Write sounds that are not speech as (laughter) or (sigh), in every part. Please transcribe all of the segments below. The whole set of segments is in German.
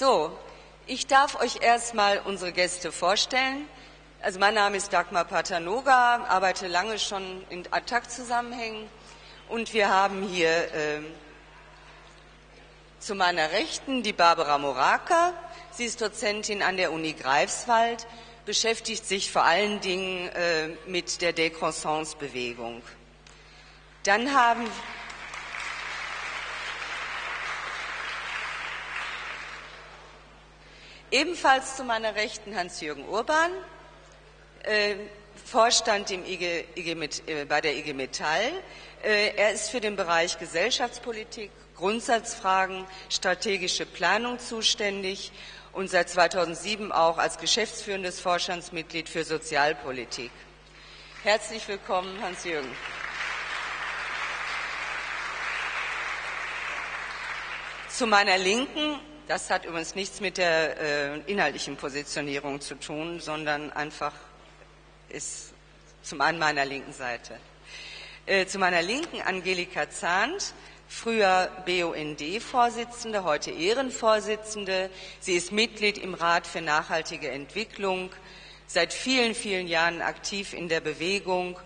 So, ich darf euch erstmal unsere Gäste vorstellen. Also mein Name ist Dagmar Patanoga, arbeite lange schon in Attac-Zusammenhängen und wir haben hier äh, zu meiner Rechten die Barbara Moraka. Sie ist Dozentin an der Uni Greifswald, beschäftigt sich vor allen Dingen äh, mit der Décroissance-Bewegung. Dann haben ebenfalls zu meiner Rechten Hans-Jürgen Urban, äh, Vorstand IG, IG äh, bei der IG Metall. Äh, er ist für den Bereich Gesellschaftspolitik, Grundsatzfragen, strategische Planung zuständig und seit 2007 auch als geschäftsführendes Vorstandsmitglied für Sozialpolitik. Herzlich willkommen, Hans-Jürgen. Zu meiner Linken, das hat übrigens nichts mit der äh, inhaltlichen Positionierung zu tun, sondern einfach ist zum einen meiner linken Seite. Äh, zu meiner Linken Angelika Zahnt, früher BUND-Vorsitzende, heute Ehrenvorsitzende. Sie ist Mitglied im Rat für nachhaltige Entwicklung, seit vielen, vielen Jahren aktiv in der Bewegung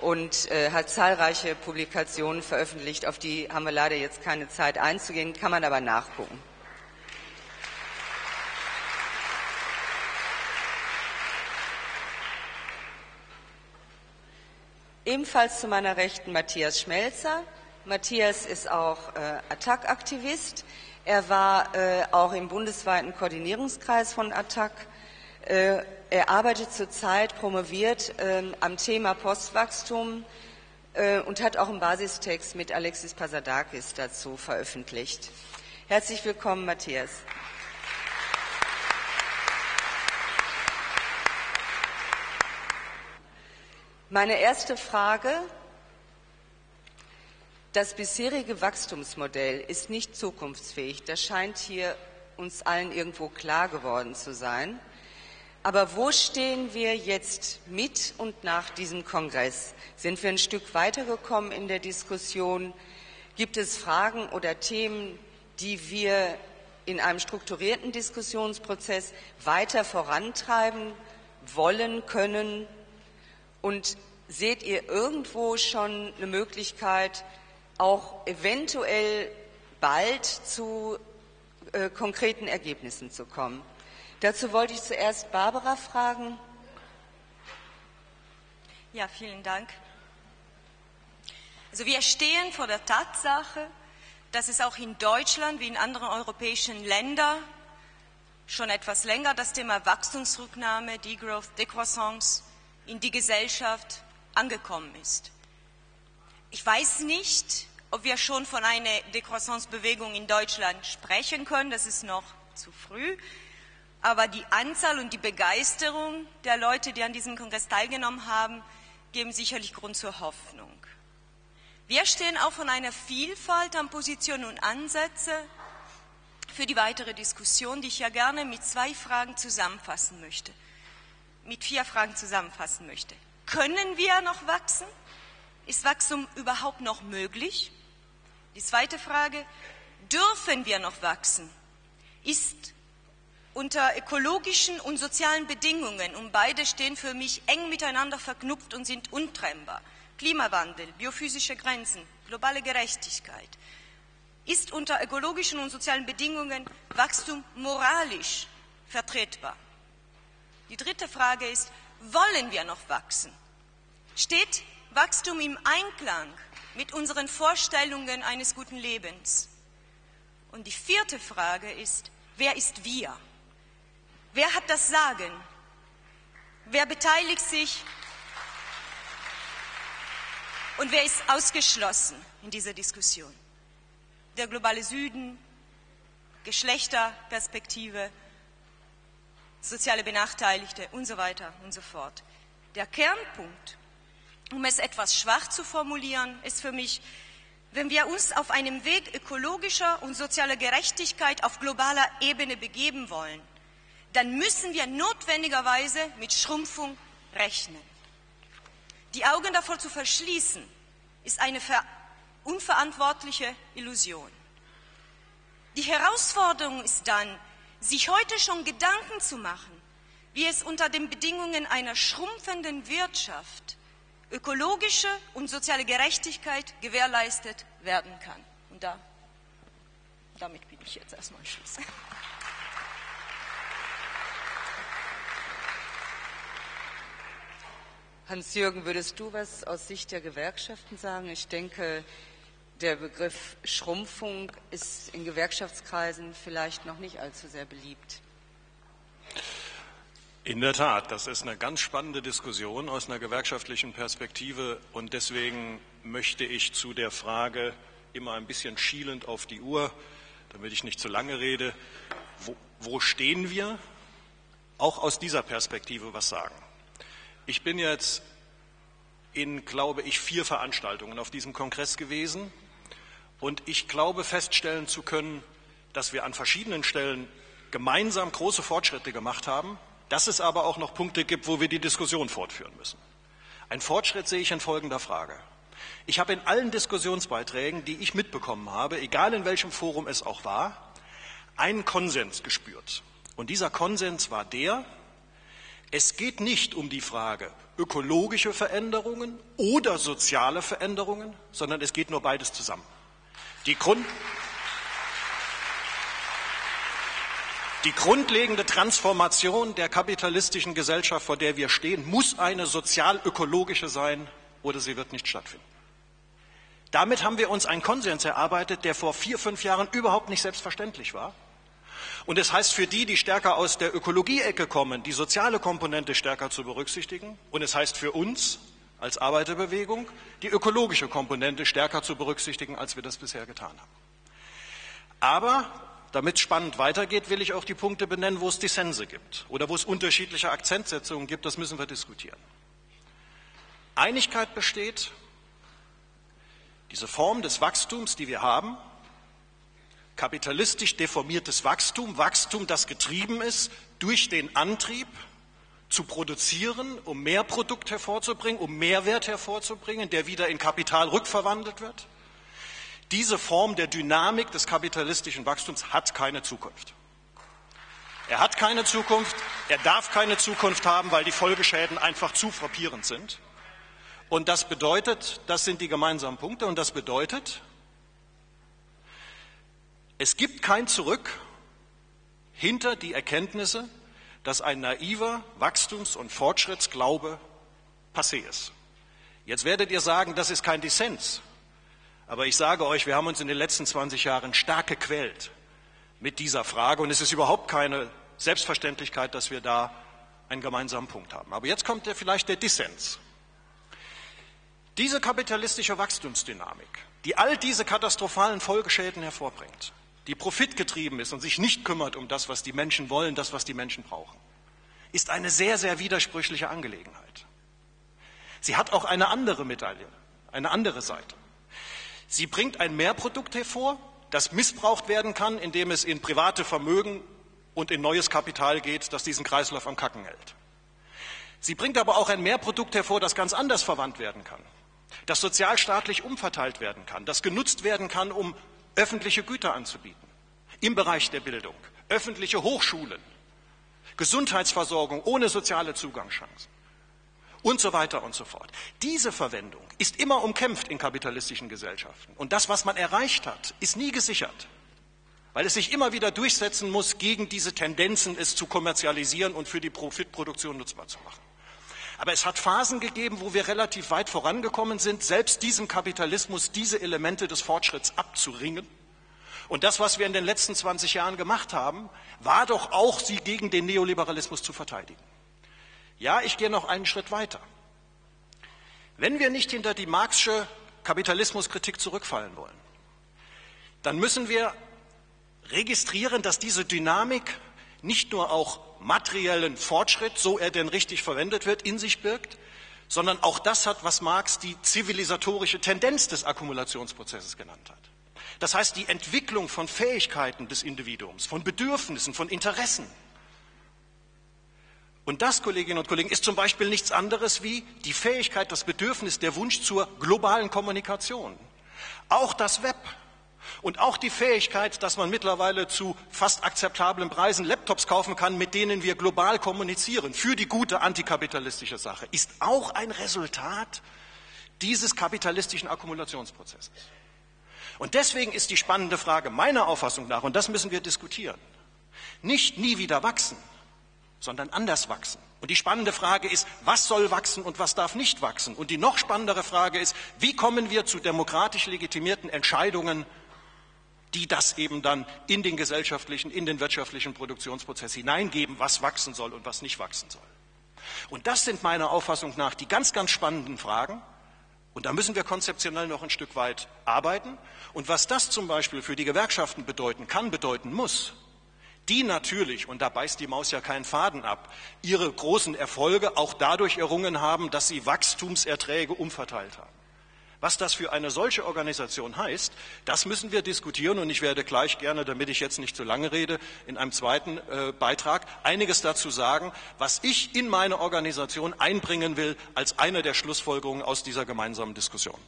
und äh, hat zahlreiche Publikationen veröffentlicht. Auf die haben wir leider jetzt keine Zeit einzugehen, kann man aber nachgucken. Ebenfalls zu meiner Rechten Matthias Schmelzer. Matthias ist auch äh, Attac-Aktivist. Er war äh, auch im bundesweiten Koordinierungskreis von Attac. Äh, er arbeitet zurzeit promoviert äh, am Thema Postwachstum äh, und hat auch einen Basistext mit Alexis Pasadakis dazu veröffentlicht. Herzlich willkommen, Matthias. Meine erste Frage. Das bisherige Wachstumsmodell ist nicht zukunftsfähig. Das scheint hier uns allen irgendwo klar geworden zu sein. Aber wo stehen wir jetzt mit und nach diesem Kongress? Sind wir ein Stück weitergekommen in der Diskussion? Gibt es Fragen oder Themen, die wir in einem strukturierten Diskussionsprozess weiter vorantreiben wollen, können, und seht ihr irgendwo schon eine Möglichkeit, auch eventuell bald zu äh, konkreten Ergebnissen zu kommen? Dazu wollte ich zuerst Barbara fragen. Ja, vielen Dank. Also wir stehen vor der Tatsache, dass es auch in Deutschland wie in anderen europäischen Ländern schon etwas länger das Thema Wachstumsrücknahme, Degrowth, Decroissance in die Gesellschaft angekommen ist. Ich weiß nicht, ob wir schon von einer Decroissance-Bewegung in Deutschland sprechen können, das ist noch zu früh, aber die Anzahl und die Begeisterung der Leute, die an diesem Kongress teilgenommen haben, geben sicherlich Grund zur Hoffnung. Wir stehen auch von einer Vielfalt an Positionen und Ansätzen für die weitere Diskussion, die ich ja gerne mit zwei Fragen zusammenfassen möchte mit vier Fragen zusammenfassen möchte. Können wir noch wachsen? Ist Wachstum überhaupt noch möglich? Die zweite Frage, dürfen wir noch wachsen? Ist unter ökologischen und sozialen Bedingungen, und beide stehen für mich eng miteinander verknüpft und sind untrennbar, Klimawandel, biophysische Grenzen, globale Gerechtigkeit, ist unter ökologischen und sozialen Bedingungen Wachstum moralisch vertretbar? Die dritte Frage ist, wollen wir noch wachsen? Steht Wachstum im Einklang mit unseren Vorstellungen eines guten Lebens? Und die vierte Frage ist, wer ist wir? Wer hat das Sagen? Wer beteiligt sich? Und wer ist ausgeschlossen in dieser Diskussion? Der globale Süden, Geschlechterperspektive, soziale Benachteiligte und so weiter und so fort. Der Kernpunkt, um es etwas schwach zu formulieren, ist für mich, wenn wir uns auf einem Weg ökologischer und sozialer Gerechtigkeit auf globaler Ebene begeben wollen, dann müssen wir notwendigerweise mit Schrumpfung rechnen. Die Augen davor zu verschließen, ist eine unverantwortliche Illusion. Die Herausforderung ist dann, sich heute schon Gedanken zu machen, wie es unter den Bedingungen einer schrumpfenden Wirtschaft ökologische und soziale Gerechtigkeit gewährleistet werden kann. Und da, damit bin ich jetzt erstmal Schluss. Hans-Jürgen, würdest du was aus Sicht der Gewerkschaften sagen? Ich denke, der Begriff Schrumpfung ist in Gewerkschaftskreisen vielleicht noch nicht allzu sehr beliebt. In der Tat, das ist eine ganz spannende Diskussion aus einer gewerkschaftlichen Perspektive und deswegen möchte ich zu der Frage immer ein bisschen schielend auf die Uhr, damit ich nicht zu lange rede, wo, wo stehen wir, auch aus dieser Perspektive was sagen. Ich bin jetzt in, glaube ich, vier Veranstaltungen auf diesem Kongress gewesen und ich glaube feststellen zu können, dass wir an verschiedenen Stellen gemeinsam große Fortschritte gemacht haben, dass es aber auch noch Punkte gibt, wo wir die Diskussion fortführen müssen. Ein Fortschritt sehe ich in folgender Frage. Ich habe in allen Diskussionsbeiträgen, die ich mitbekommen habe, egal in welchem Forum es auch war, einen Konsens gespürt. Und dieser Konsens war der, es geht nicht um die Frage ökologische Veränderungen oder soziale Veränderungen, sondern es geht nur beides zusammen. Die, Grund die grundlegende Transformation der kapitalistischen Gesellschaft, vor der wir stehen, muss eine sozial-ökologische sein oder sie wird nicht stattfinden. Damit haben wir uns einen Konsens erarbeitet, der vor vier, fünf Jahren überhaupt nicht selbstverständlich war und das heißt für die, die stärker aus der Ökologie-Ecke kommen, die soziale Komponente stärker zu berücksichtigen. Und es heißt für uns als Arbeiterbewegung, die ökologische Komponente stärker zu berücksichtigen, als wir das bisher getan haben. Aber damit es spannend weitergeht, will ich auch die Punkte benennen, wo es Dissense gibt oder wo es unterschiedliche Akzentsetzungen gibt. Das müssen wir diskutieren. Einigkeit besteht, diese Form des Wachstums, die wir haben, kapitalistisch deformiertes Wachstum, Wachstum, das getrieben ist durch den Antrieb zu produzieren, um mehr Produkt hervorzubringen, um Mehrwert hervorzubringen, der wieder in Kapital rückverwandelt wird. Diese Form der Dynamik des kapitalistischen Wachstums hat keine Zukunft. Er hat keine Zukunft, er darf keine Zukunft haben, weil die Folgeschäden einfach zu frappierend sind. Und das bedeutet, das sind die gemeinsamen Punkte, und das bedeutet, es gibt kein Zurück hinter die Erkenntnisse, dass ein naiver Wachstums- und Fortschrittsglaube passé ist. Jetzt werdet ihr sagen, das ist kein Dissens. Aber ich sage euch, wir haben uns in den letzten 20 Jahren stark gequält mit dieser Frage und es ist überhaupt keine Selbstverständlichkeit, dass wir da einen gemeinsamen Punkt haben. Aber jetzt kommt ja vielleicht der Dissens. Diese kapitalistische Wachstumsdynamik, die all diese katastrophalen Folgeschäden hervorbringt, die profitgetrieben ist und sich nicht kümmert um das, was die Menschen wollen, das, was die Menschen brauchen, ist eine sehr, sehr widersprüchliche Angelegenheit. Sie hat auch eine andere Medaille, eine andere Seite. Sie bringt ein Mehrprodukt hervor, das missbraucht werden kann, indem es in private Vermögen und in neues Kapital geht, das diesen Kreislauf am Kacken hält. Sie bringt aber auch ein Mehrprodukt hervor, das ganz anders verwandt werden kann, das sozialstaatlich umverteilt werden kann, das genutzt werden kann, um öffentliche Güter anzubieten im Bereich der Bildung, öffentliche Hochschulen, Gesundheitsversorgung ohne soziale Zugangschancen und so weiter und so fort. Diese Verwendung ist immer umkämpft in kapitalistischen Gesellschaften. Und das, was man erreicht hat, ist nie gesichert, weil es sich immer wieder durchsetzen muss gegen diese Tendenzen, es zu kommerzialisieren und für die Profitproduktion nutzbar zu machen. Aber es hat Phasen gegeben, wo wir relativ weit vorangekommen sind, selbst diesem Kapitalismus diese Elemente des Fortschritts abzuringen. Und das, was wir in den letzten 20 Jahren gemacht haben, war doch auch, sie gegen den Neoliberalismus zu verteidigen. Ja, ich gehe noch einen Schritt weiter. Wenn wir nicht hinter die Marxische Kapitalismuskritik zurückfallen wollen, dann müssen wir registrieren, dass diese Dynamik nicht nur auch materiellen Fortschritt, so er denn richtig verwendet wird, in sich birgt, sondern auch das hat, was Marx die zivilisatorische Tendenz des Akkumulationsprozesses genannt hat. Das heißt, die Entwicklung von Fähigkeiten des Individuums, von Bedürfnissen, von Interessen. Und das, Kolleginnen und Kollegen, ist zum Beispiel nichts anderes wie die Fähigkeit, das Bedürfnis, der Wunsch zur globalen Kommunikation. Auch das Web Und auch die Fähigkeit, dass man mittlerweile zu fast akzeptablen Preisen Laptops kaufen kann, mit denen wir global kommunizieren, für die gute antikapitalistische Sache, ist auch ein Resultat dieses kapitalistischen Akkumulationsprozesses. Und deswegen ist die spannende Frage meiner Auffassung nach, und das müssen wir diskutieren, nicht nie wieder wachsen, sondern anders wachsen. Und die spannende Frage ist, was soll wachsen und was darf nicht wachsen? Und die noch spannendere Frage ist, wie kommen wir zu demokratisch legitimierten Entscheidungen, die das eben dann in den gesellschaftlichen, in den wirtschaftlichen Produktionsprozess hineingeben, was wachsen soll und was nicht wachsen soll. Und das sind meiner Auffassung nach die ganz, ganz spannenden Fragen. Und da müssen wir konzeptionell noch ein Stück weit arbeiten. Und was das zum Beispiel für die Gewerkschaften bedeuten kann, bedeuten muss, die natürlich, und da beißt die Maus ja keinen Faden ab, ihre großen Erfolge auch dadurch errungen haben, dass sie Wachstumserträge umverteilt haben. Was das für eine solche Organisation heißt, das müssen wir diskutieren und ich werde gleich gerne, damit ich jetzt nicht zu lange rede, in einem zweiten äh, Beitrag einiges dazu sagen, was ich in meine Organisation einbringen will als eine der Schlussfolgerungen aus dieser gemeinsamen Diskussion.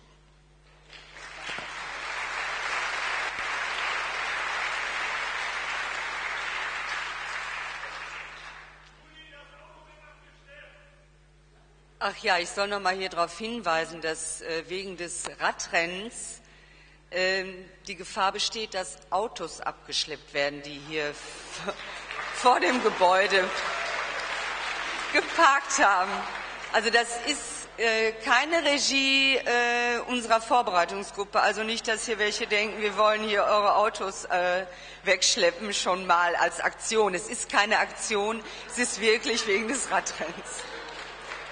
Ach ja, ich soll noch mal hier darauf hinweisen, dass äh, wegen des Radrennens äh, die Gefahr besteht, dass Autos abgeschleppt werden, die hier vor dem Gebäude geparkt haben. Also das ist äh, keine Regie äh, unserer Vorbereitungsgruppe. Also nicht, dass hier welche denken, wir wollen hier eure Autos wegschleppen, schon mal als Aktion. Es ist keine Aktion, es ist wirklich wegen des Radrenns.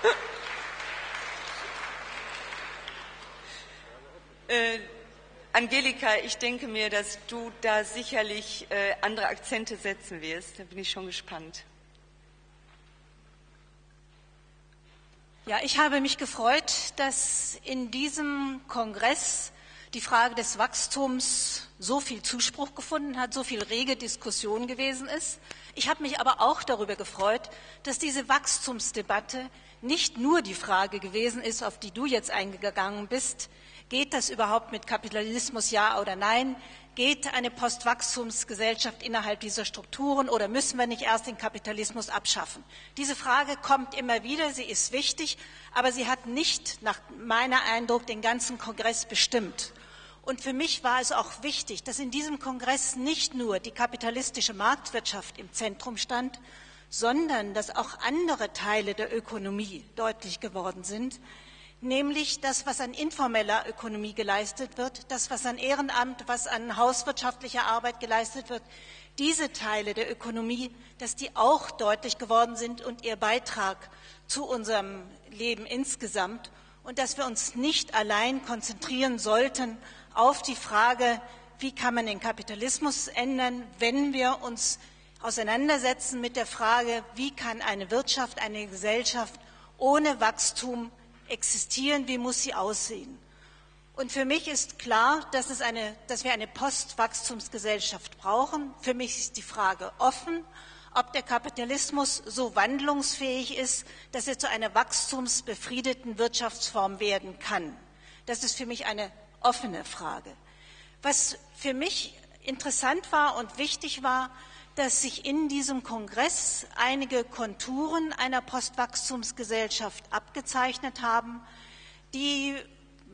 (laughs) Äh, Angelika, ich denke mir, dass du da sicherlich äh, andere Akzente setzen wirst. Da bin ich schon gespannt. Ja, ich habe mich gefreut, dass in diesem Kongress die Frage des Wachstums so viel Zuspruch gefunden hat, so viel rege Diskussion gewesen ist. Ich habe mich aber auch darüber gefreut, dass diese Wachstumsdebatte nicht nur die Frage gewesen ist, auf die du jetzt eingegangen bist, Geht das überhaupt mit Kapitalismus, ja oder nein? Geht eine Postwachstumsgesellschaft innerhalb dieser Strukturen oder müssen wir nicht erst den Kapitalismus abschaffen? Diese Frage kommt immer wieder, sie ist wichtig, aber sie hat nicht, nach meiner Eindruck, den ganzen Kongress bestimmt. Und für mich war es auch wichtig, dass in diesem Kongress nicht nur die kapitalistische Marktwirtschaft im Zentrum stand, sondern dass auch andere Teile der Ökonomie deutlich geworden sind, nämlich das, was an informeller Ökonomie geleistet wird, das, was an Ehrenamt, was an hauswirtschaftlicher Arbeit geleistet wird, diese Teile der Ökonomie, dass die auch deutlich geworden sind und ihr Beitrag zu unserem Leben insgesamt und dass wir uns nicht allein konzentrieren sollten auf die Frage, wie kann man den Kapitalismus ändern, wenn wir uns auseinandersetzen mit der Frage, wie kann eine Wirtschaft, eine Gesellschaft ohne Wachstum existieren, wie muss sie aussehen. Und für mich ist klar, dass, eine, dass wir eine Postwachstumsgesellschaft brauchen. Für mich ist die Frage offen, ob der Kapitalismus so wandlungsfähig ist, dass er zu einer wachstumsbefriedeten Wirtschaftsform werden kann. Das ist für mich eine offene Frage. Was für mich interessant war und wichtig war, dass sich in diesem Kongress einige Konturen einer Postwachstumsgesellschaft abgezeichnet haben, die,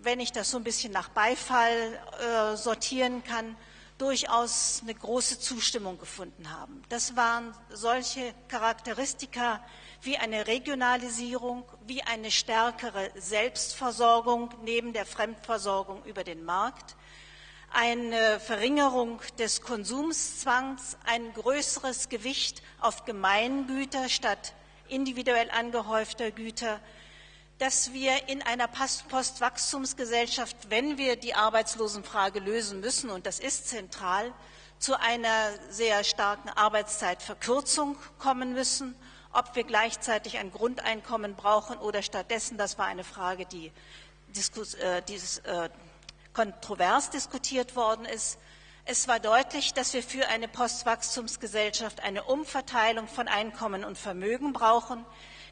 wenn ich das so ein bisschen nach Beifall äh, sortieren kann, durchaus eine große Zustimmung gefunden haben. Das waren solche Charakteristika wie eine Regionalisierung, wie eine stärkere Selbstversorgung neben der Fremdversorgung über den Markt, eine Verringerung des Konsumszwangs, ein größeres Gewicht auf Gemeingüter statt individuell angehäufter Güter, dass wir in einer Postwachstumsgesellschaft, wenn wir die Arbeitslosenfrage lösen müssen, und das ist zentral, zu einer sehr starken Arbeitszeitverkürzung kommen müssen, ob wir gleichzeitig ein Grundeinkommen brauchen oder stattdessen, das war eine Frage, die Diskus, äh, dieses, äh, kontrovers diskutiert worden ist. Es war deutlich, dass wir für eine Postwachstumsgesellschaft eine Umverteilung von Einkommen und Vermögen brauchen,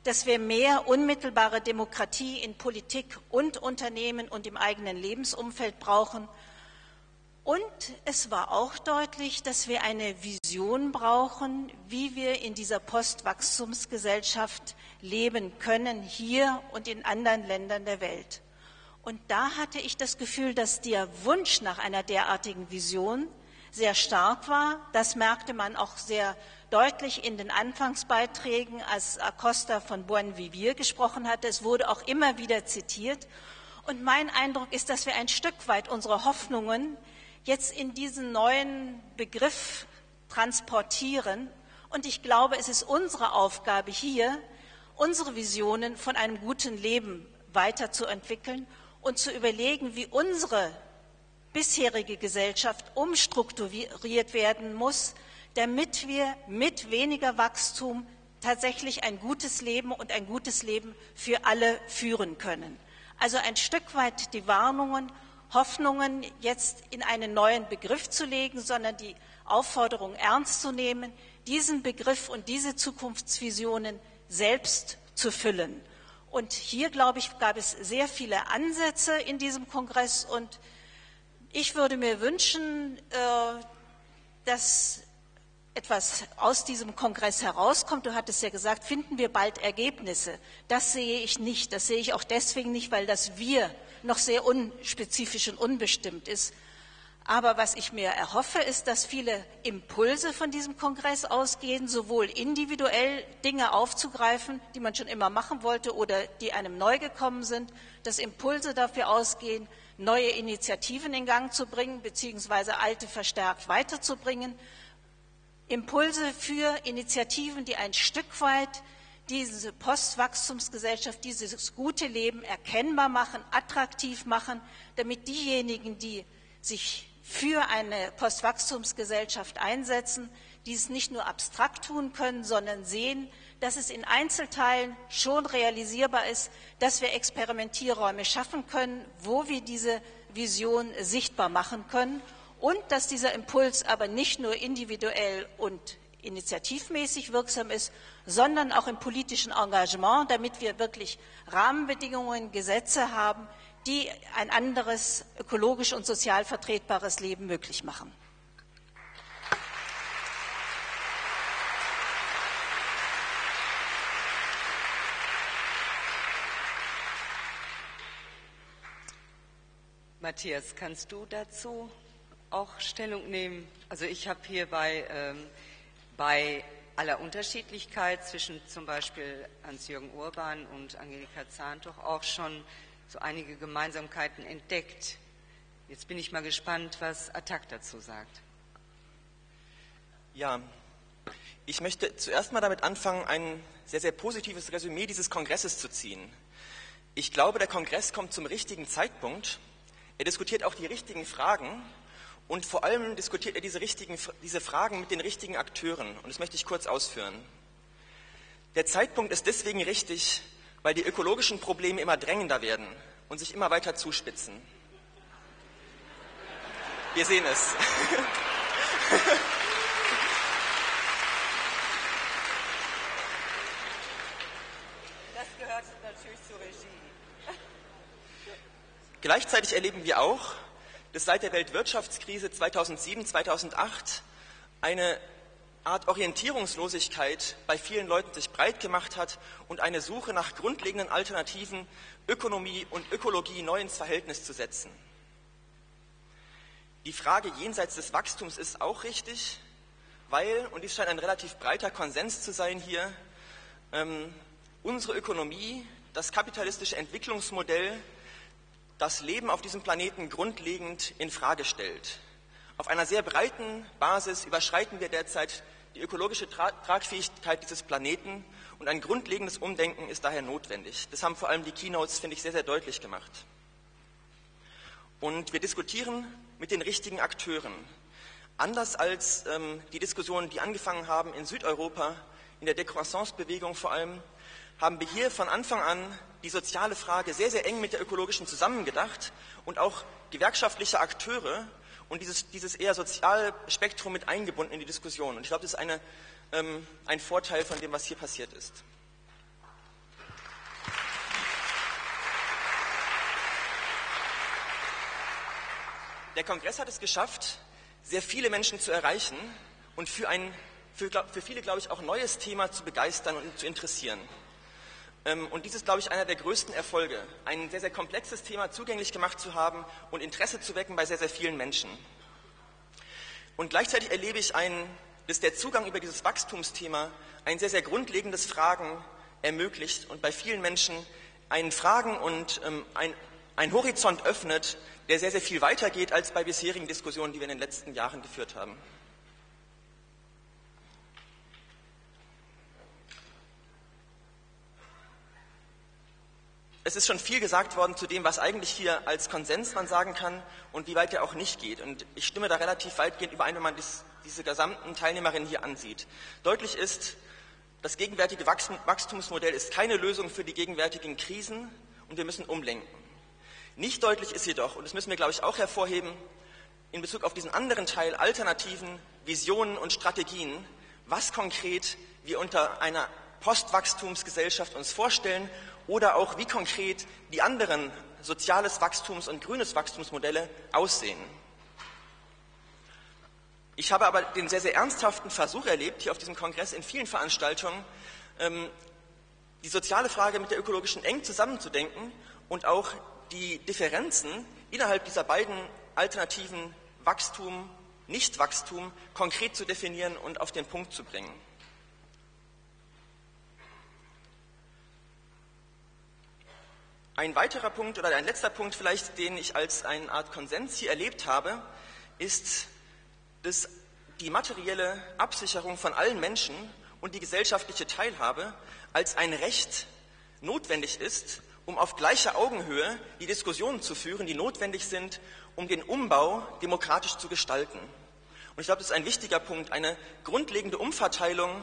dass wir mehr unmittelbare Demokratie in Politik und Unternehmen und im eigenen Lebensumfeld brauchen Und es war auch deutlich, dass wir eine Vision brauchen, wie wir in dieser Postwachstumsgesellschaft leben können, hier und in anderen Ländern der Welt. Und da hatte ich das Gefühl, dass der Wunsch nach einer derartigen Vision sehr stark war. Das merkte man auch sehr deutlich in den Anfangsbeiträgen, als Acosta von Buen Vivir gesprochen hatte. Es wurde auch immer wieder zitiert. Und mein Eindruck ist, dass wir ein Stück weit unsere Hoffnungen jetzt in diesen neuen Begriff transportieren. Und ich glaube, es ist unsere Aufgabe hier, unsere Visionen von einem guten Leben weiterzuentwickeln und zu überlegen, wie unsere bisherige Gesellschaft umstrukturiert werden muss, damit wir mit weniger Wachstum tatsächlich ein gutes Leben und ein gutes Leben für alle führen können. Also ein Stück weit die Warnungen, Hoffnungen jetzt in einen neuen Begriff zu legen, sondern die Aufforderung ernst zu nehmen, diesen Begriff und diese Zukunftsvisionen selbst zu füllen. Und hier, glaube ich, gab es sehr viele Ansätze in diesem Kongress und ich würde mir wünschen, äh, dass etwas aus diesem Kongress herauskommt. Du hattest ja gesagt, finden wir bald Ergebnisse. Das sehe ich nicht. Das sehe ich auch deswegen nicht, weil das Wir noch sehr unspezifisch und unbestimmt ist. Aber was ich mir erhoffe, ist, dass viele Impulse von diesem Kongress ausgehen, sowohl individuell Dinge aufzugreifen, die man schon immer machen wollte oder die einem neu gekommen sind, dass Impulse dafür ausgehen, neue Initiativen in Gang zu bringen, beziehungsweise alte verstärkt weiterzubringen. Impulse für Initiativen, die ein Stück weit diese Postwachstumsgesellschaft, dieses gute Leben erkennbar machen, attraktiv machen, damit diejenigen, die sich für eine Postwachstumsgesellschaft einsetzen, dies nicht nur abstrakt tun können, sondern sehen, dass es in Einzelteilen schon realisierbar ist, dass wir Experimentierräume schaffen können, wo wir diese Vision sichtbar machen können und dass dieser Impuls aber nicht nur individuell und initiativmäßig wirksam ist, sondern auch im politischen Engagement, damit wir wirklich Rahmenbedingungen, Gesetze haben, die ein anderes ökologisch und sozial vertretbares Leben möglich machen. Matthias, kannst du dazu auch Stellung nehmen? Also ich habe hier bei, ähm, bei aller Unterschiedlichkeit zwischen zum Beispiel Hans-Jürgen Urban und Angelika Zahn doch auch schon so einige Gemeinsamkeiten entdeckt. Jetzt bin ich mal gespannt, was Attac dazu sagt. Ja, ich möchte zuerst mal damit anfangen, ein sehr, sehr positives Resümee dieses Kongresses zu ziehen. Ich glaube, der Kongress kommt zum richtigen Zeitpunkt. Er diskutiert auch die richtigen Fragen und vor allem diskutiert er diese, richtigen, diese Fragen mit den richtigen Akteuren. Und das möchte ich kurz ausführen. Der Zeitpunkt ist deswegen richtig, weil die ökologischen Probleme immer drängender werden und sich immer weiter zuspitzen. Wir sehen es. Das gehört natürlich zur Regie. Gleichzeitig erleben wir auch, dass seit der Weltwirtschaftskrise 2007, 2008 eine Art Orientierungslosigkeit bei vielen Leuten sich breit gemacht hat und eine Suche nach grundlegenden Alternativen, Ökonomie und Ökologie neu ins Verhältnis zu setzen. Die Frage jenseits des Wachstums ist auch richtig, weil, und dies scheint ein relativ breiter Konsens zu sein hier, ähm, unsere Ökonomie, das kapitalistische Entwicklungsmodell, das Leben auf diesem Planeten grundlegend in Frage stellt. Auf einer sehr breiten Basis überschreiten wir derzeit die ökologische Tragfähigkeit dieses Planeten und ein grundlegendes Umdenken ist daher notwendig. Das haben vor allem die Keynotes, finde ich, sehr, sehr deutlich gemacht. Und wir diskutieren mit den richtigen Akteuren. Anders als ähm, die Diskussionen, die angefangen haben in Südeuropa, in der Decroissance-Bewegung vor allem, haben wir hier von Anfang an die soziale Frage sehr, sehr eng mit der ökologischen zusammengedacht und auch gewerkschaftliche Akteure und dieses, dieses eher Sozialspektrum mit eingebunden in die Diskussion. Und ich glaube, das ist eine, ähm, ein Vorteil von dem, was hier passiert ist. Der Kongress hat es geschafft, sehr viele Menschen zu erreichen und für ein für, für viele, glaube ich, auch neues Thema zu begeistern und zu interessieren. Ähm, und dies ist, glaube ich, einer der größten Erfolge, ein sehr, sehr komplexes Thema zugänglich gemacht zu haben und Interesse zu wecken bei sehr, sehr vielen Menschen. Und gleichzeitig erlebe ich einen, dass der Zugang über dieses Wachstumsthema ein sehr, sehr grundlegendes Fragen ermöglicht und bei vielen Menschen einen Fragen und ähm, ein, ein Horizont öffnet, der sehr, sehr viel weiter geht als bei bisherigen Diskussionen, die wir in den letzten Jahren geführt haben. Es ist schon viel gesagt worden zu dem, was eigentlich hier als Konsens man sagen kann und wie weit der auch nicht geht. Und ich stimme da relativ weitgehend überein, wenn man dies, diese gesamten Teilnehmerinnen hier ansieht. Deutlich ist, das gegenwärtige Wachstumsmodell ist keine Lösung für die gegenwärtigen Krisen und wir müssen umlenken. Nicht deutlich ist jedoch, und das müssen wir, glaube ich, auch hervorheben, in Bezug auf diesen anderen Teil Alternativen, Visionen und Strategien, was konkret wir unter einer Postwachstumsgesellschaft uns vorstellen oder auch wie konkret die anderen soziales Wachstums- und grünes Wachstumsmodelle aussehen. Ich habe aber den sehr, sehr ernsthaften Versuch erlebt, hier auf diesem Kongress in vielen Veranstaltungen, ähm, die soziale Frage mit der ökologischen eng zusammenzudenken und auch die Differenzen innerhalb dieser beiden Alternativen Wachstum, Nichtwachstum konkret zu definieren und auf den Punkt zu bringen. Ein weiterer Punkt oder ein letzter Punkt vielleicht, den ich als eine Art Konsens hier erlebt habe, ist, dass die materielle Absicherung von allen Menschen und die gesellschaftliche Teilhabe als ein Recht notwendig ist, um auf gleicher Augenhöhe die Diskussionen zu führen, die notwendig sind, um den Umbau demokratisch zu gestalten. Und ich glaube, das ist ein wichtiger Punkt, eine grundlegende Umverteilung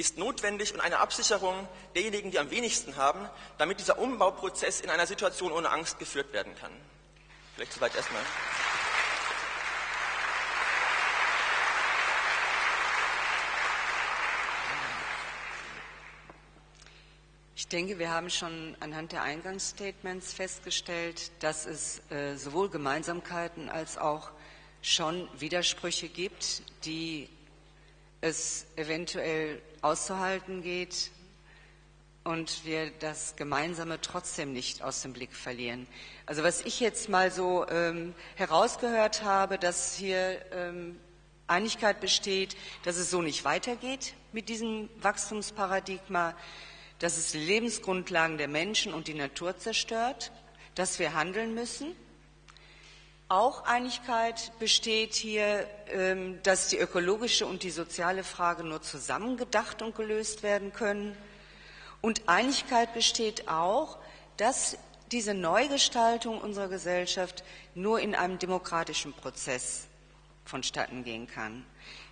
ist notwendig und eine Absicherung derjenigen, die am wenigsten haben, damit dieser Umbauprozess in einer Situation ohne Angst geführt werden kann. Vielleicht soweit erstmal. Ich denke, wir haben schon anhand der Eingangsstatements festgestellt, dass es äh, sowohl Gemeinsamkeiten als auch schon Widersprüche gibt, die es eventuell auszuhalten geht und wir das Gemeinsame trotzdem nicht aus dem Blick verlieren. Also was ich jetzt mal so ähm, herausgehört habe, dass hier ähm, Einigkeit besteht, dass es so nicht weitergeht mit diesem Wachstumsparadigma, dass es die Lebensgrundlagen der Menschen und die Natur zerstört, dass wir handeln müssen auch Einigkeit besteht hier, ähm, dass die ökologische und die soziale Frage nur zusammen gedacht und gelöst werden können. Und Einigkeit besteht auch, dass diese Neugestaltung unserer Gesellschaft nur in einem demokratischen Prozess vonstatten gehen kann.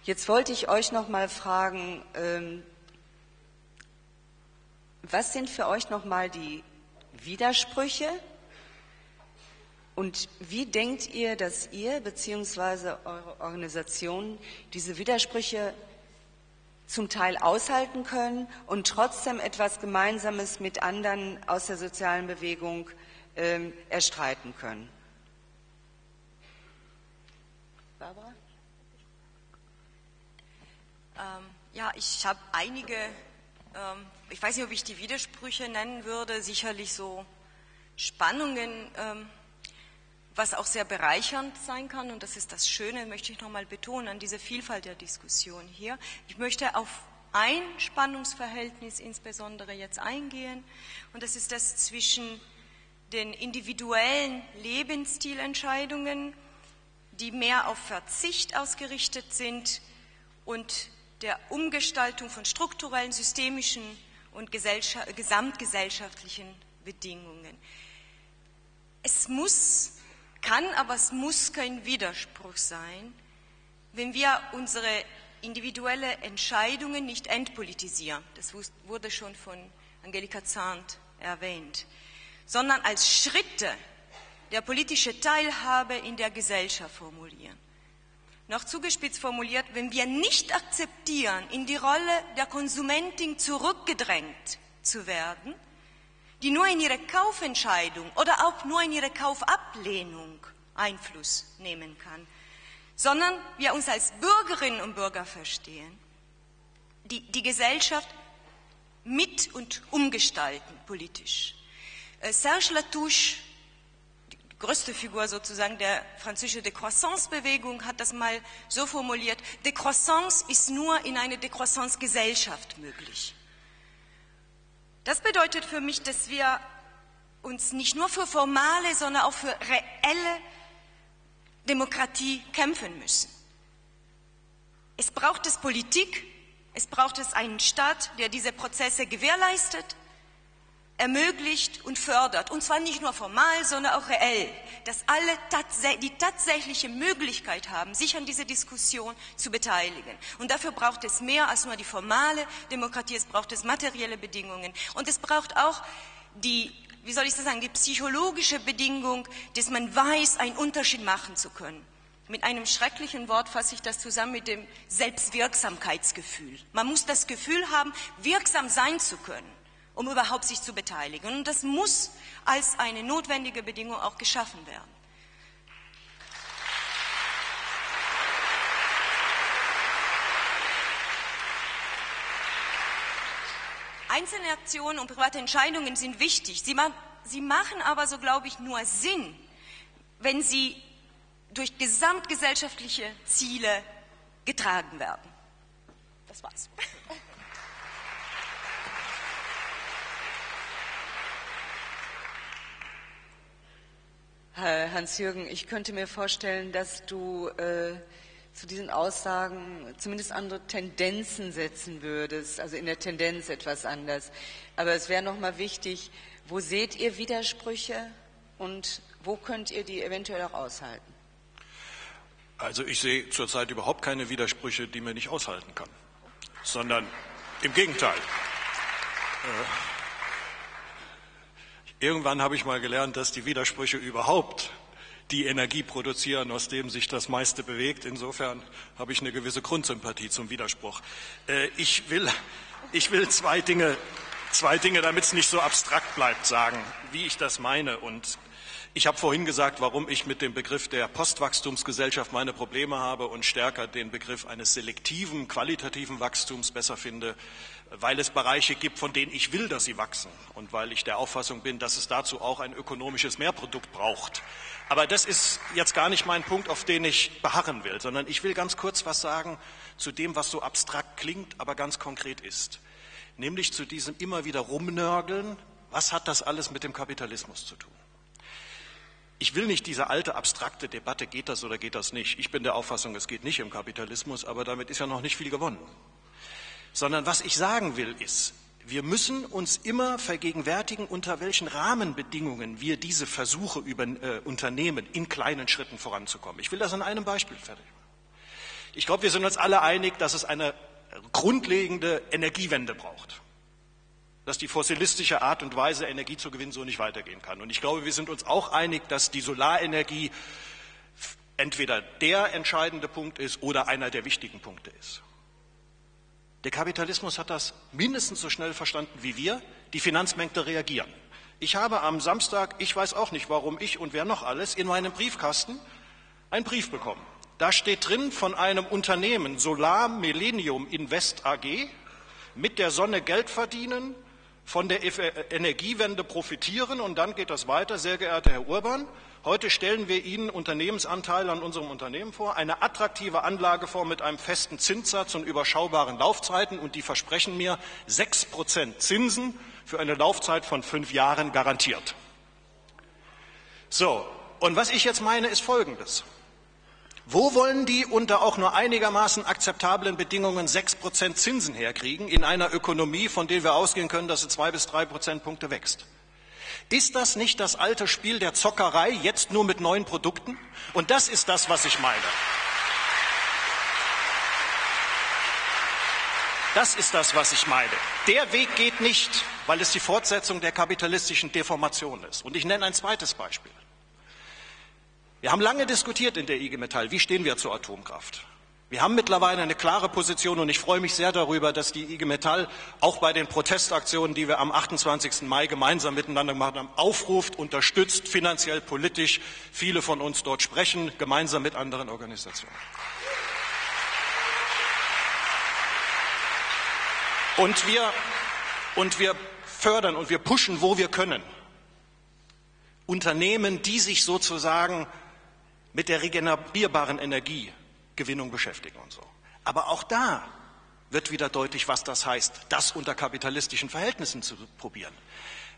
Jetzt wollte ich euch noch mal fragen, ähm, was sind für euch noch mal die Widersprüche und wie denkt ihr, dass ihr bzw. eure Organisation diese Widersprüche zum Teil aushalten können und trotzdem etwas Gemeinsames mit anderen aus der sozialen Bewegung ähm, erstreiten können? Barbara? Ähm, ja, ich habe einige, ähm, ich weiß nicht, ob ich die Widersprüche nennen würde, sicherlich so Spannungen ähm, was auch sehr bereichernd sein kann, und das ist das Schöne, möchte ich nochmal betonen, an dieser Vielfalt der Diskussion hier. Ich möchte auf ein Spannungsverhältnis insbesondere jetzt eingehen, und das ist das zwischen den individuellen Lebensstilentscheidungen, die mehr auf Verzicht ausgerichtet sind, und der Umgestaltung von strukturellen, systemischen und gesamtgesellschaftlichen Bedingungen. Es muss kann, aber es muss kein Widerspruch sein, wenn wir unsere individuelle Entscheidungen nicht entpolitisieren. Das wurde schon von Angelika Zahnt erwähnt, sondern als Schritte der politische Teilhabe in der Gesellschaft formulieren. Noch zugespitzt formuliert, wenn wir nicht akzeptieren, in die Rolle der Konsumentin zurückgedrängt zu werden, die nur in ihrer Kaufentscheidung oder auch nur in ihrer Kaufablehnung Einfluss nehmen kann, sondern wir uns als Bürgerinnen und Bürger verstehen, die die Gesellschaft mit und umgestalten politisch. Äh, Serge Latouche, die größte Figur sozusagen der französischen Décroissance-Bewegung, hat das mal so formuliert, Décroissance ist nur in einer Décroissance-Gesellschaft möglich. Das bedeutet für mich, dass wir uns nicht nur für formale, sondern auch für reelle Demokratie kämpfen müssen. Es braucht es Politik, es braucht es einen Staat, der diese Prozesse gewährleistet, ermöglicht und fördert. Und zwar nicht nur formal, sondern auch reell, dass alle die tatsächliche Möglichkeit haben, sich an dieser Diskussion zu beteiligen. Und dafür braucht es mehr als nur die formale Demokratie, es braucht es materielle Bedingungen. Und es braucht auch die, wie soll ich das sagen, die psychologische Bedingung, dass man weiß, einen Unterschied machen zu können. Mit einem schrecklichen Wort fasse ich das zusammen mit dem Selbstwirksamkeitsgefühl. Man muss das Gefühl haben, wirksam sein zu können, um überhaupt sich zu beteiligen. Und das muss als eine notwendige Bedingung auch geschaffen werden. Einzelne Aktionen und private Entscheidungen sind wichtig. Sie, ma sie machen aber, so glaube ich, nur Sinn, wenn sie durch gesamtgesellschaftliche Ziele getragen werden. Das war's. Hans-Jürgen, ich könnte mir vorstellen, dass du äh, zu diesen Aussagen zumindest andere Tendenzen setzen würdest, also in der Tendenz etwas anders. Aber es wäre nochmal wichtig, wo seht ihr Widersprüche und wo könnt ihr die eventuell auch aushalten? Also ich sehe zurzeit überhaupt keine Widersprüche, die man nicht aushalten kann, sondern im Gegenteil. Äh, irgendwann habe ich mal gelernt, dass die Widersprüche überhaupt die Energie produzieren, aus dem sich das meiste bewegt. Insofern habe ich eine gewisse Grundsympathie zum Widerspruch. Äh, ich will, ich will zwei Dinge, zwei Dinge, damit es nicht so abstrakt bleibt, sagen, wie ich das meine und ich habe vorhin gesagt, warum ich mit dem Begriff der Postwachstumsgesellschaft meine Probleme habe und stärker den Begriff eines selektiven, qualitativen Wachstums besser finde, weil es Bereiche gibt, von denen ich will, dass sie wachsen und weil ich der Auffassung bin, dass es dazu auch ein ökonomisches Mehrprodukt braucht. Aber das ist jetzt gar nicht mein Punkt, auf den ich beharren will, sondern ich will ganz kurz was sagen zu dem, was so abstrakt klingt, aber ganz konkret ist. Nämlich zu diesem immer wieder Rumnörgeln, was hat das alles mit dem Kapitalismus zu tun? Ich will nicht diese alte abstrakte Debatte, geht das oder geht das nicht. Ich bin der Auffassung, es geht nicht im Kapitalismus, aber damit ist ja noch nicht viel gewonnen. Sondern was ich sagen will, ist, wir müssen uns immer vergegenwärtigen, unter welchen Rahmenbedingungen wir diese Versuche über, äh, unternehmen, in kleinen Schritten voranzukommen. Ich will das an einem Beispiel fertig machen. Ich glaube, wir sind uns alle einig, dass es eine grundlegende Energiewende braucht dass die fossilistische Art und Weise, Energie zu gewinnen, so nicht weitergehen kann. Und ich glaube, wir sind uns auch einig, dass die Solarenergie entweder der entscheidende Punkt ist oder einer der wichtigen Punkte ist. Der Kapitalismus hat das mindestens so schnell verstanden wie wir. Die Finanzmärkte reagieren. Ich habe am Samstag, ich weiß auch nicht warum ich und wer noch alles, in meinem Briefkasten einen Brief bekommen. Da steht drin von einem Unternehmen Solar Millennium Invest AG, mit der Sonne Geld verdienen, von der Energiewende profitieren. Und dann geht das weiter. Sehr geehrter Herr Urban, heute stellen wir Ihnen Unternehmensanteile an unserem Unternehmen vor, eine attraktive Anlageform mit einem festen Zinssatz und überschaubaren Laufzeiten. Und die versprechen mir sechs Prozent Zinsen für eine Laufzeit von fünf Jahren garantiert. So, und was ich jetzt meine, ist Folgendes. Wo wollen die unter auch nur einigermaßen akzeptablen Bedingungen sechs Prozent Zinsen herkriegen in einer Ökonomie, von der wir ausgehen können, dass sie zwei bis drei Prozentpunkte wächst? Ist das nicht das alte Spiel der Zockerei, jetzt nur mit neuen Produkten? Und das ist das, was ich meine. Das ist das, was ich meine. Der Weg geht nicht, weil es die Fortsetzung der kapitalistischen Deformation ist. Und ich nenne ein zweites Beispiel. Wir haben lange diskutiert in der IG Metall, wie stehen wir zur Atomkraft. Wir haben mittlerweile eine klare Position und ich freue mich sehr darüber, dass die IG Metall auch bei den Protestaktionen, die wir am 28. Mai gemeinsam miteinander gemacht haben, aufruft, unterstützt, finanziell, politisch. Viele von uns dort sprechen, gemeinsam mit anderen Organisationen. Und wir, und wir fördern und wir pushen, wo wir können. Unternehmen, die sich sozusagen mit der regenerierbaren Energiegewinnung beschäftigen und so. Aber auch da wird wieder deutlich, was das heißt, das unter kapitalistischen Verhältnissen zu probieren.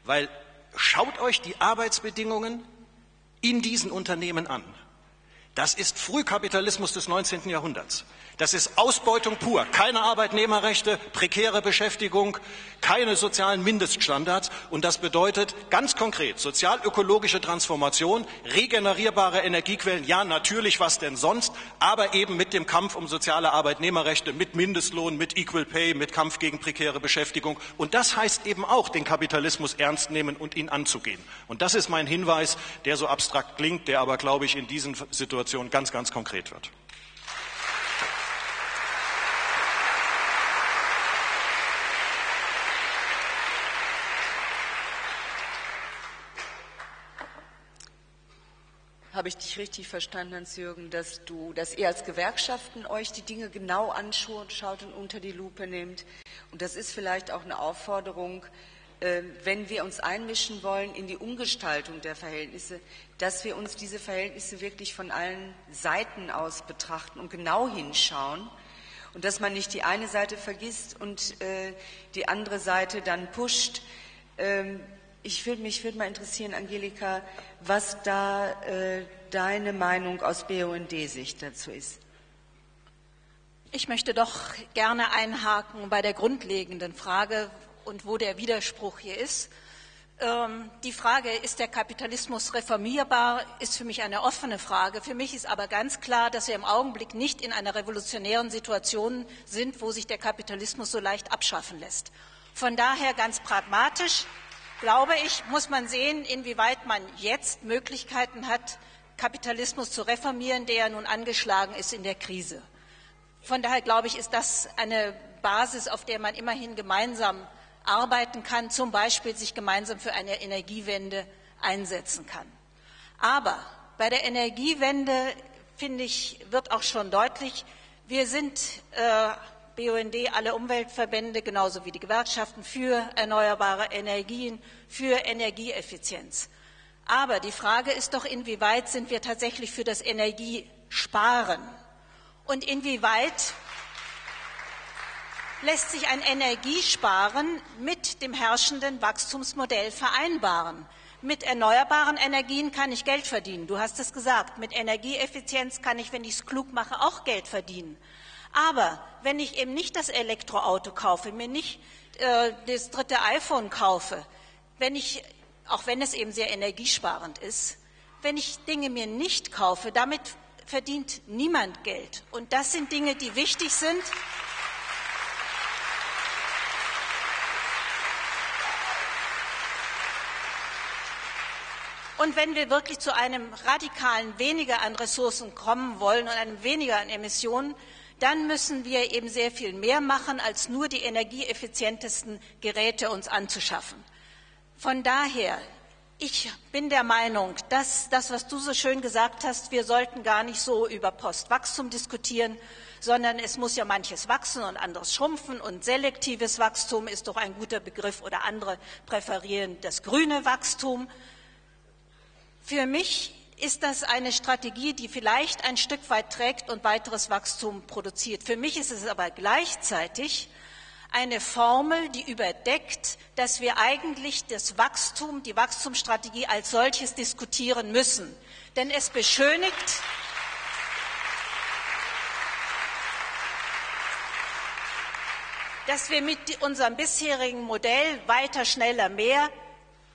Weil schaut euch die Arbeitsbedingungen in diesen Unternehmen an. Das ist Frühkapitalismus des 19. Jahrhunderts. Das ist Ausbeutung pur. Keine Arbeitnehmerrechte, prekäre Beschäftigung, keine sozialen Mindeststandards. Und das bedeutet ganz konkret sozialökologische Transformation, regenerierbare Energiequellen. Ja, natürlich, was denn sonst? Aber eben mit dem Kampf um soziale Arbeitnehmerrechte, mit Mindestlohn, mit Equal Pay, mit Kampf gegen prekäre Beschäftigung. Und das heißt eben auch, den Kapitalismus ernst nehmen und ihn anzugehen. Und das ist mein Hinweis, der so abstrakt klingt, der aber, glaube ich, in diesen Situationen ganz, ganz konkret wird. Habe ich dich richtig verstanden, Hans-Jürgen, dass dass ihr als Gewerkschaften euch die Dinge genau anschaut und unter die Lupe nehmt? Und das ist vielleicht auch eine Aufforderung, wenn wir uns einmischen wollen in die Umgestaltung der Verhältnisse, dass wir uns diese Verhältnisse wirklich von allen Seiten aus betrachten und genau hinschauen und dass man nicht die eine Seite vergisst und äh, die andere Seite dann pusht. Ähm, ich würde mich würde mal interessieren, Angelika, was da äh, deine Meinung aus BUND-Sicht dazu ist. Ich möchte doch gerne einhaken bei der grundlegenden Frage und wo der Widerspruch hier ist. Ähm, die Frage, ist der Kapitalismus reformierbar, ist für mich eine offene Frage. Für mich ist aber ganz klar, dass wir im Augenblick nicht in einer revolutionären Situation sind, wo sich der Kapitalismus so leicht abschaffen lässt. Von daher ganz pragmatisch, glaube ich, muss man sehen, inwieweit man jetzt Möglichkeiten hat, Kapitalismus zu reformieren, der ja nun angeschlagen ist in der Krise. Von daher glaube ich, ist das eine Basis, auf der man immerhin gemeinsam arbeiten kann, zum Beispiel sich gemeinsam für eine Energiewende einsetzen kann. Aber bei der Energiewende, finde ich, wird auch schon deutlich, wir sind äh, BUND, alle Umweltverbände, genauso wie die Gewerkschaften für erneuerbare Energien, für Energieeffizienz. Aber die Frage ist doch, inwieweit sind wir tatsächlich für das Energiesparen? Und inwieweit lässt sich ein Energiesparen mit dem herrschenden Wachstumsmodell vereinbaren? Mit erneuerbaren Energien kann ich Geld verdienen. Du hast es gesagt. Mit Energieeffizienz kann ich, wenn ich es klug mache, auch Geld verdienen. Aber wenn ich eben nicht das Elektroauto kaufe, mir nicht äh, das dritte iPhone kaufe, wenn ich, auch wenn es eben sehr energiesparend ist, wenn ich Dinge mir nicht kaufe, damit verdient niemand Geld. Und das sind Dinge, die wichtig sind. Und wenn wir wirklich zu einem radikalen Weniger an Ressourcen kommen wollen und einem Weniger an Emissionen, dann müssen wir eben sehr viel mehr machen, als nur die energieeffizientesten Geräte uns anzuschaffen. Von daher, ich bin der Meinung, dass das, was du so schön gesagt hast, wir sollten gar nicht so über Postwachstum diskutieren, sondern es muss ja manches wachsen und anderes schrumpfen und selektives Wachstum ist doch ein guter Begriff oder andere präferieren das grüne Wachstum. Für mich ist das eine Strategie, die vielleicht ein Stück weit trägt und weiteres Wachstum produziert. Für mich ist es aber gleichzeitig eine Formel, die überdeckt, dass wir eigentlich das Wachstum, die Wachstumsstrategie als solches diskutieren müssen. Denn es beschönigt, dass wir mit unserem bisherigen Modell weiter, schneller, mehr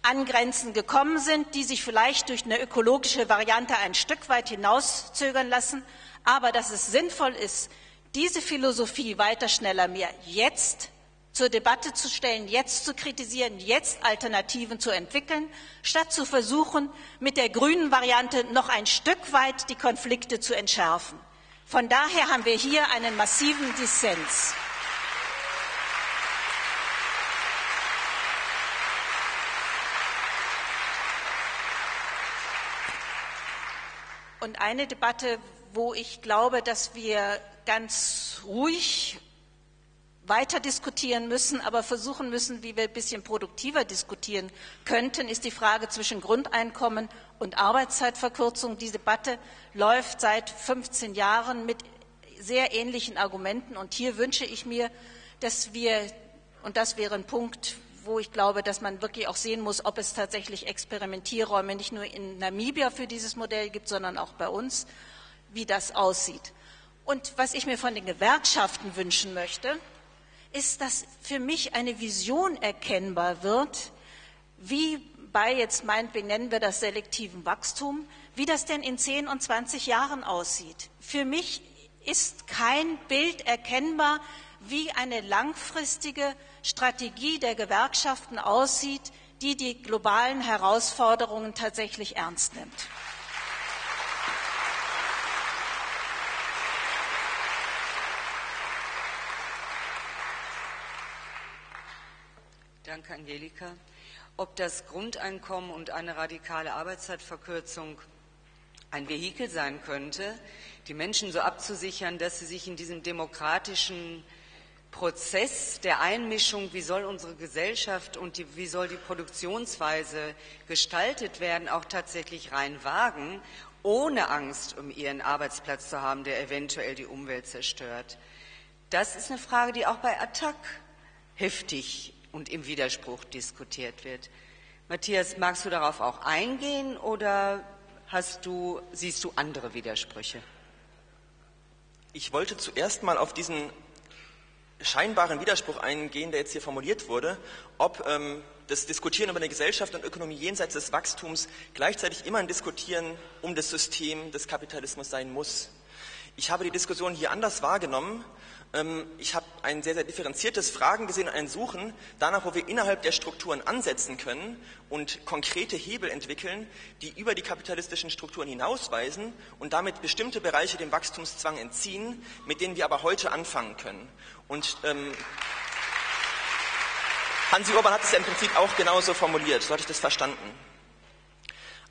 an Grenzen gekommen sind, die sich vielleicht durch eine ökologische Variante ein Stück weit hinauszögern lassen, aber dass es sinnvoll ist, diese Philosophie weiter, schneller, mehr jetzt zur Debatte zu stellen, jetzt zu kritisieren, jetzt Alternativen zu entwickeln, statt zu versuchen, mit der grünen Variante noch ein Stück weit die Konflikte zu entschärfen. Von daher haben wir hier einen massiven Dissens. Und eine Debatte, wo ich glaube, dass wir ganz ruhig weiter diskutieren müssen, aber versuchen müssen, wie wir ein bisschen produktiver diskutieren könnten, ist die Frage zwischen Grundeinkommen und Arbeitszeitverkürzung. Die Debatte läuft seit 15 Jahren mit sehr ähnlichen Argumenten. Und hier wünsche ich mir, dass wir, und das wäre ein Punkt, wo ich glaube, dass man wirklich auch sehen muss, ob es tatsächlich Experimentierräume nicht nur in Namibia für dieses Modell gibt, sondern auch bei uns, wie das aussieht. Und was ich mir von den Gewerkschaften wünschen möchte, ist, dass für mich eine Vision erkennbar wird, wie bei, jetzt meinetwegen nennen wir das selektiven Wachstum, wie das denn in 10 und 20 Jahren aussieht. Für mich ist kein Bild erkennbar, wie eine langfristige Strategie der Gewerkschaften aussieht, die die globalen Herausforderungen tatsächlich ernst nimmt. Danke, Angelika. Ob das Grundeinkommen und eine radikale Arbeitszeitverkürzung ein Vehikel sein könnte, die Menschen so abzusichern, dass sie sich in diesem demokratischen Prozess der Einmischung, wie soll unsere Gesellschaft und die, wie soll die Produktionsweise gestaltet werden, auch tatsächlich rein wagen, ohne Angst um ihren Arbeitsplatz zu haben, der eventuell die Umwelt zerstört. Das ist eine Frage, die auch bei Attac heftig und im Widerspruch diskutiert wird. Matthias, magst du darauf auch eingehen oder hast du, siehst du andere Widersprüche? Ich wollte zuerst mal auf diesen scheinbaren Widerspruch eingehen, der jetzt hier formuliert wurde, ob ähm, das Diskutieren über eine Gesellschaft und Ökonomie jenseits des Wachstums gleichzeitig immer ein Diskutieren um das System des Kapitalismus sein muss. Ich habe die Diskussion hier anders wahrgenommen. Ähm, ich habe ein sehr, sehr differenziertes Fragen gesehen und ein Suchen danach, wo wir innerhalb der Strukturen ansetzen können und konkrete Hebel entwickeln, die über die kapitalistischen Strukturen hinausweisen und damit bestimmte Bereiche dem Wachstumszwang entziehen, mit denen wir aber heute anfangen können. Und ähm, Hansi Urban hat es ja im Prinzip auch genauso formuliert, so hatte ich das verstanden.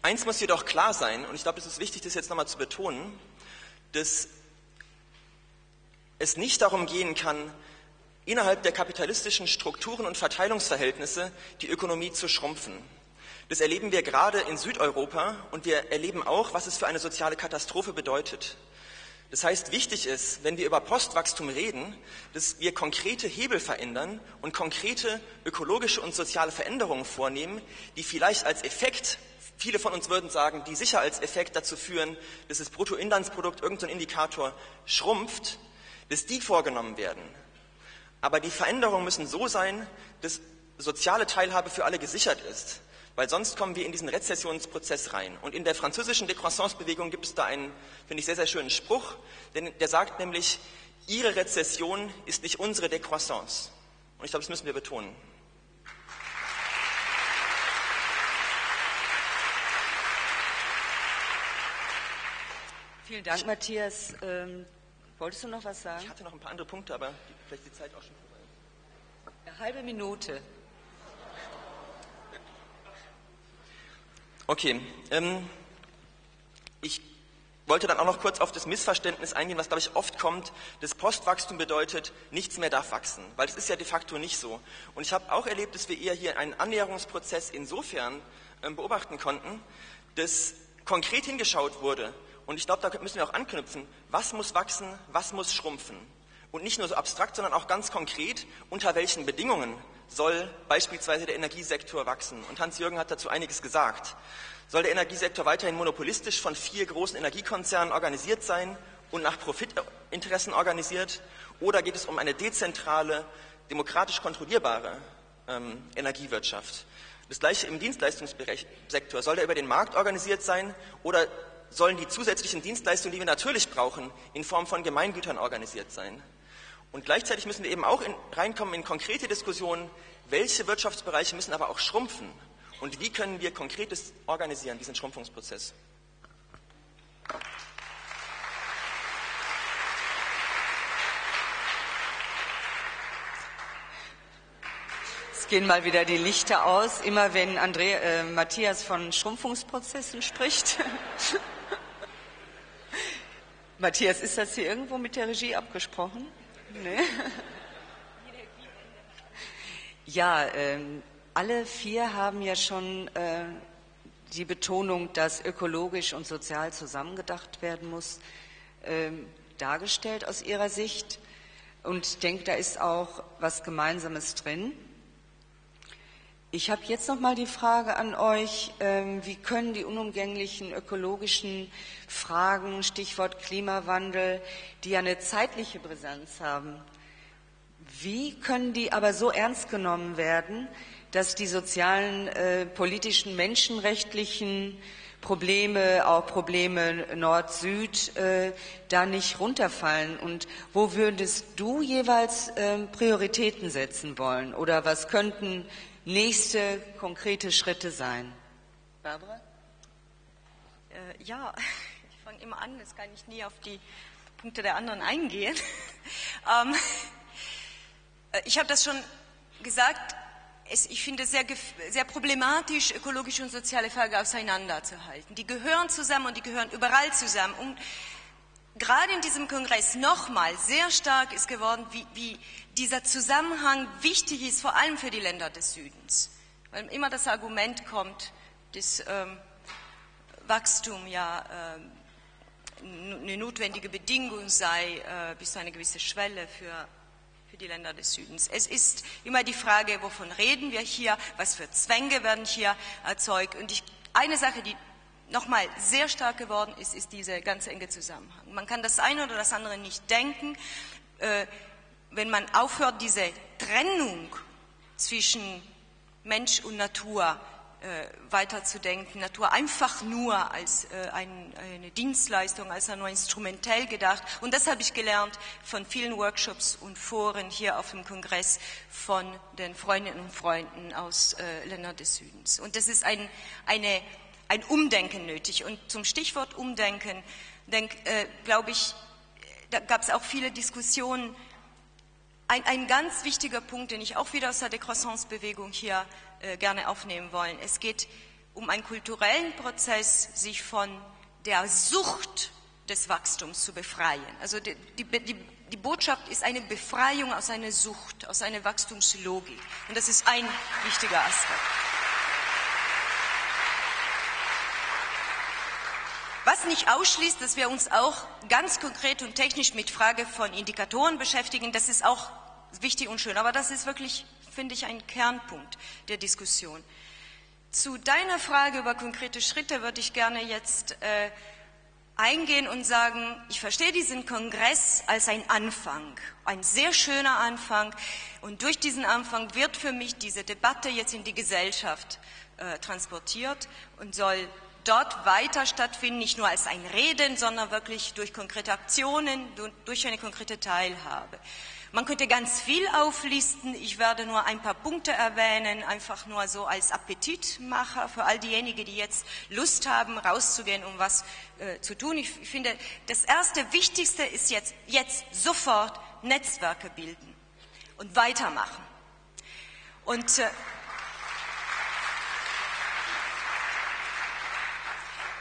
Eins muss jedoch klar sein, und ich glaube, es ist wichtig, das jetzt nochmal zu betonen, dass es nicht darum gehen kann, innerhalb der kapitalistischen Strukturen und Verteilungsverhältnisse die Ökonomie zu schrumpfen. Das erleben wir gerade in Südeuropa und wir erleben auch, was es für eine soziale Katastrophe bedeutet. Das heißt, wichtig ist, wenn wir über Postwachstum reden, dass wir konkrete Hebel verändern und konkrete ökologische und soziale Veränderungen vornehmen, die vielleicht als Effekt, viele von uns würden sagen, die sicher als Effekt dazu führen, dass das Bruttoinlandsprodukt, irgendein Indikator, schrumpft, dass die vorgenommen werden. Aber die Veränderungen müssen so sein, dass soziale Teilhabe für alle gesichert ist, weil sonst kommen wir in diesen Rezessionsprozess rein. Und in der französischen Décroissance-Bewegung gibt es da einen, finde ich, sehr, sehr schönen Spruch, denn der sagt nämlich, Ihre Rezession ist nicht unsere Décroissance. Und ich glaube, das müssen wir betonen. Vielen Dank, Matthias. Wolltest du noch was sagen? Ich hatte noch ein paar andere Punkte, aber vielleicht die Zeit auch schon vorbei. Eine halbe Minute. Okay. Ähm, ich wollte dann auch noch kurz auf das Missverständnis eingehen, was, glaube ich, oft kommt, dass Postwachstum bedeutet, nichts mehr darf wachsen, weil es ist ja de facto nicht so. Und ich habe auch erlebt, dass wir eher hier einen Annäherungsprozess insofern ähm, beobachten konnten, dass konkret hingeschaut wurde, und ich glaube, da müssen wir auch anknüpfen, was muss wachsen, was muss schrumpfen. Und nicht nur so abstrakt, sondern auch ganz konkret, unter welchen Bedingungen soll beispielsweise der Energiesektor wachsen. Und Hans-Jürgen hat dazu einiges gesagt. Soll der Energiesektor weiterhin monopolistisch von vier großen Energiekonzernen organisiert sein und nach Profitinteressen organisiert? Oder geht es um eine dezentrale, demokratisch kontrollierbare ähm, Energiewirtschaft? Das gleiche im Dienstleistungssektor. Soll der über den Markt organisiert sein oder sollen die zusätzlichen Dienstleistungen, die wir natürlich brauchen, in Form von Gemeingütern organisiert sein. Und gleichzeitig müssen wir eben auch in, reinkommen in konkrete Diskussionen, welche Wirtschaftsbereiche müssen aber auch schrumpfen und wie können wir Konkretes organisieren, diesen Schrumpfungsprozess. Es gehen mal wieder die Lichter aus, immer wenn André, äh, Matthias von Schrumpfungsprozessen spricht. (laughs) Matthias, ist das hier irgendwo mit der Regie abgesprochen? Nee. Ja, ähm, alle vier haben ja schon äh, die Betonung, dass ökologisch und sozial zusammengedacht werden muss, ähm, dargestellt aus ihrer Sicht. Und ich denke, da ist auch was Gemeinsames drin. Ich habe jetzt noch mal die Frage an euch: ähm, Wie können die unumgänglichen ökologischen Fragen, Stichwort Klimawandel, die ja eine zeitliche Brisanz haben, wie können die aber so ernst genommen werden, dass die sozialen, äh, politischen, menschenrechtlichen Probleme, auch Probleme Nord-Süd, äh, da nicht runterfallen? Und wo würdest du jeweils äh, Prioritäten setzen wollen? Oder was könnten nächste konkrete Schritte sein? Barbara? Äh, ja, (laughs) ich fange immer an, das kann ich nie auf die Punkte der anderen eingehen. (laughs) ähm, äh, ich habe das schon gesagt, es, ich finde es sehr, sehr problematisch, ökologische und soziale Fragen auseinanderzuhalten. Die gehören zusammen und die gehören überall zusammen. Und gerade in diesem Kongress nochmal sehr stark ist geworden, wie, wie, dieser Zusammenhang wichtig ist, vor allem für die Länder des Südens. Weil immer das Argument kommt, dass ähm, Wachstum ja äh, eine notwendige Bedingung sei äh, bis zu einer gewissen Schwelle für für die Länder des Südens. Es ist immer die Frage, wovon reden wir hier, was für Zwänge werden hier erzeugt. Und ich, eine Sache, die nochmal sehr stark geworden ist, ist dieser ganz enge Zusammenhang. Man kann das eine oder das andere nicht denken, äh, wenn man aufhört, diese Trennung zwischen Mensch und Natur äh, weiterzudenken, Natur einfach nur als äh, ein, eine Dienstleistung, als nur instrumentell gedacht. Und das habe ich gelernt von vielen Workshops und Foren hier auf dem Kongress von den Freundinnen und Freunden aus äh, Ländern des Südens. Und das ist ein, eine, ein Umdenken nötig. Und zum Stichwort Umdenken, äh, glaube ich, da gab es auch viele Diskussionen. Ein, ein ganz wichtiger Punkt, den ich auch wieder aus der Decroissance-Bewegung hier äh, gerne aufnehmen wollen. Es geht um einen kulturellen Prozess, sich von der Sucht des Wachstums zu befreien. Also die, die, die, die Botschaft ist eine Befreiung aus einer Sucht, aus einer Wachstumslogik. Und das ist ein wichtiger Aspekt. Was nicht ausschließt, dass wir uns auch ganz konkret und technisch mit Frage von Indikatoren beschäftigen, das ist auch wichtig und schön. Aber das ist wirklich finde ich, ein Kernpunkt der Diskussion. Zu deiner Frage über konkrete Schritte würde ich gerne jetzt äh, eingehen und sagen, ich verstehe diesen Kongress als ein Anfang, ein sehr schöner Anfang. Und durch diesen Anfang wird für mich diese Debatte jetzt in die Gesellschaft äh, transportiert und soll dort weiter stattfinden, nicht nur als ein Reden, sondern wirklich durch konkrete Aktionen, durch eine konkrete Teilhabe. Man könnte ganz viel auflisten. Ich werde nur ein paar Punkte erwähnen, einfach nur so als Appetitmacher für all diejenigen, die jetzt Lust haben, rauszugehen, um was äh, zu tun. Ich finde, das erste Wichtigste ist jetzt, jetzt sofort Netzwerke bilden und weitermachen. Und äh,